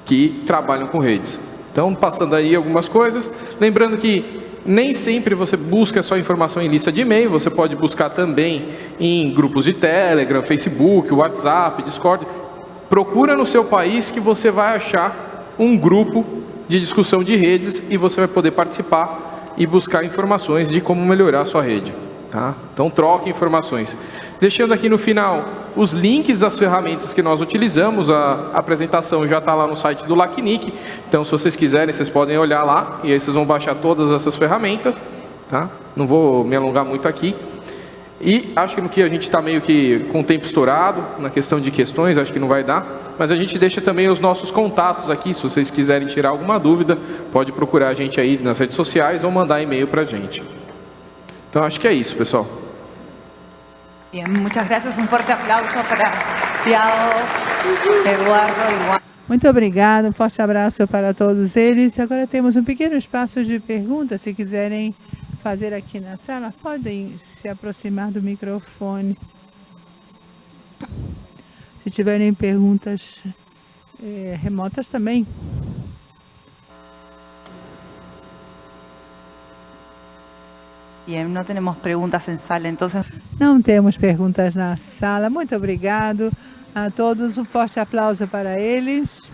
que trabalham com redes. Então, passando aí algumas coisas, lembrando que nem sempre você busca só informação em lista de e-mail, você pode buscar também em grupos de Telegram, Facebook, WhatsApp, Discord. Procura no seu país que você vai achar um grupo de discussão de redes e você vai poder participar e buscar informações de como melhorar a sua rede. Tá? Então troque informações. Deixando aqui no final os links das ferramentas que nós utilizamos, a apresentação já está lá no site do LACNIC, então se vocês quiserem, vocês podem olhar lá, e aí vocês vão baixar todas essas ferramentas, tá? Não vou me alongar muito aqui. E acho que a gente está meio que com o tempo estourado, na questão de questões, acho que não vai dar, mas a gente deixa também os nossos contatos aqui, se vocês quiserem tirar alguma dúvida, pode procurar a gente aí nas redes sociais ou mandar e-mail para a gente. Então acho que é isso, pessoal. Bien, muchas gracias. Un fuerte aplauso para Tiago, Eduardo Juan. Muito obrigada, um forte abraço para todos eles. Agora temos um pequeno espaço de perguntas. Se quiserem fazer aqui na sala, podem se aproximar do microfone. Se tiverem perguntas é, remotas também. Bien, no tenemos preguntas en sala, entonces... Não temos perguntas na sala. Muito obrigado a todos. Um forte aplauso para eles.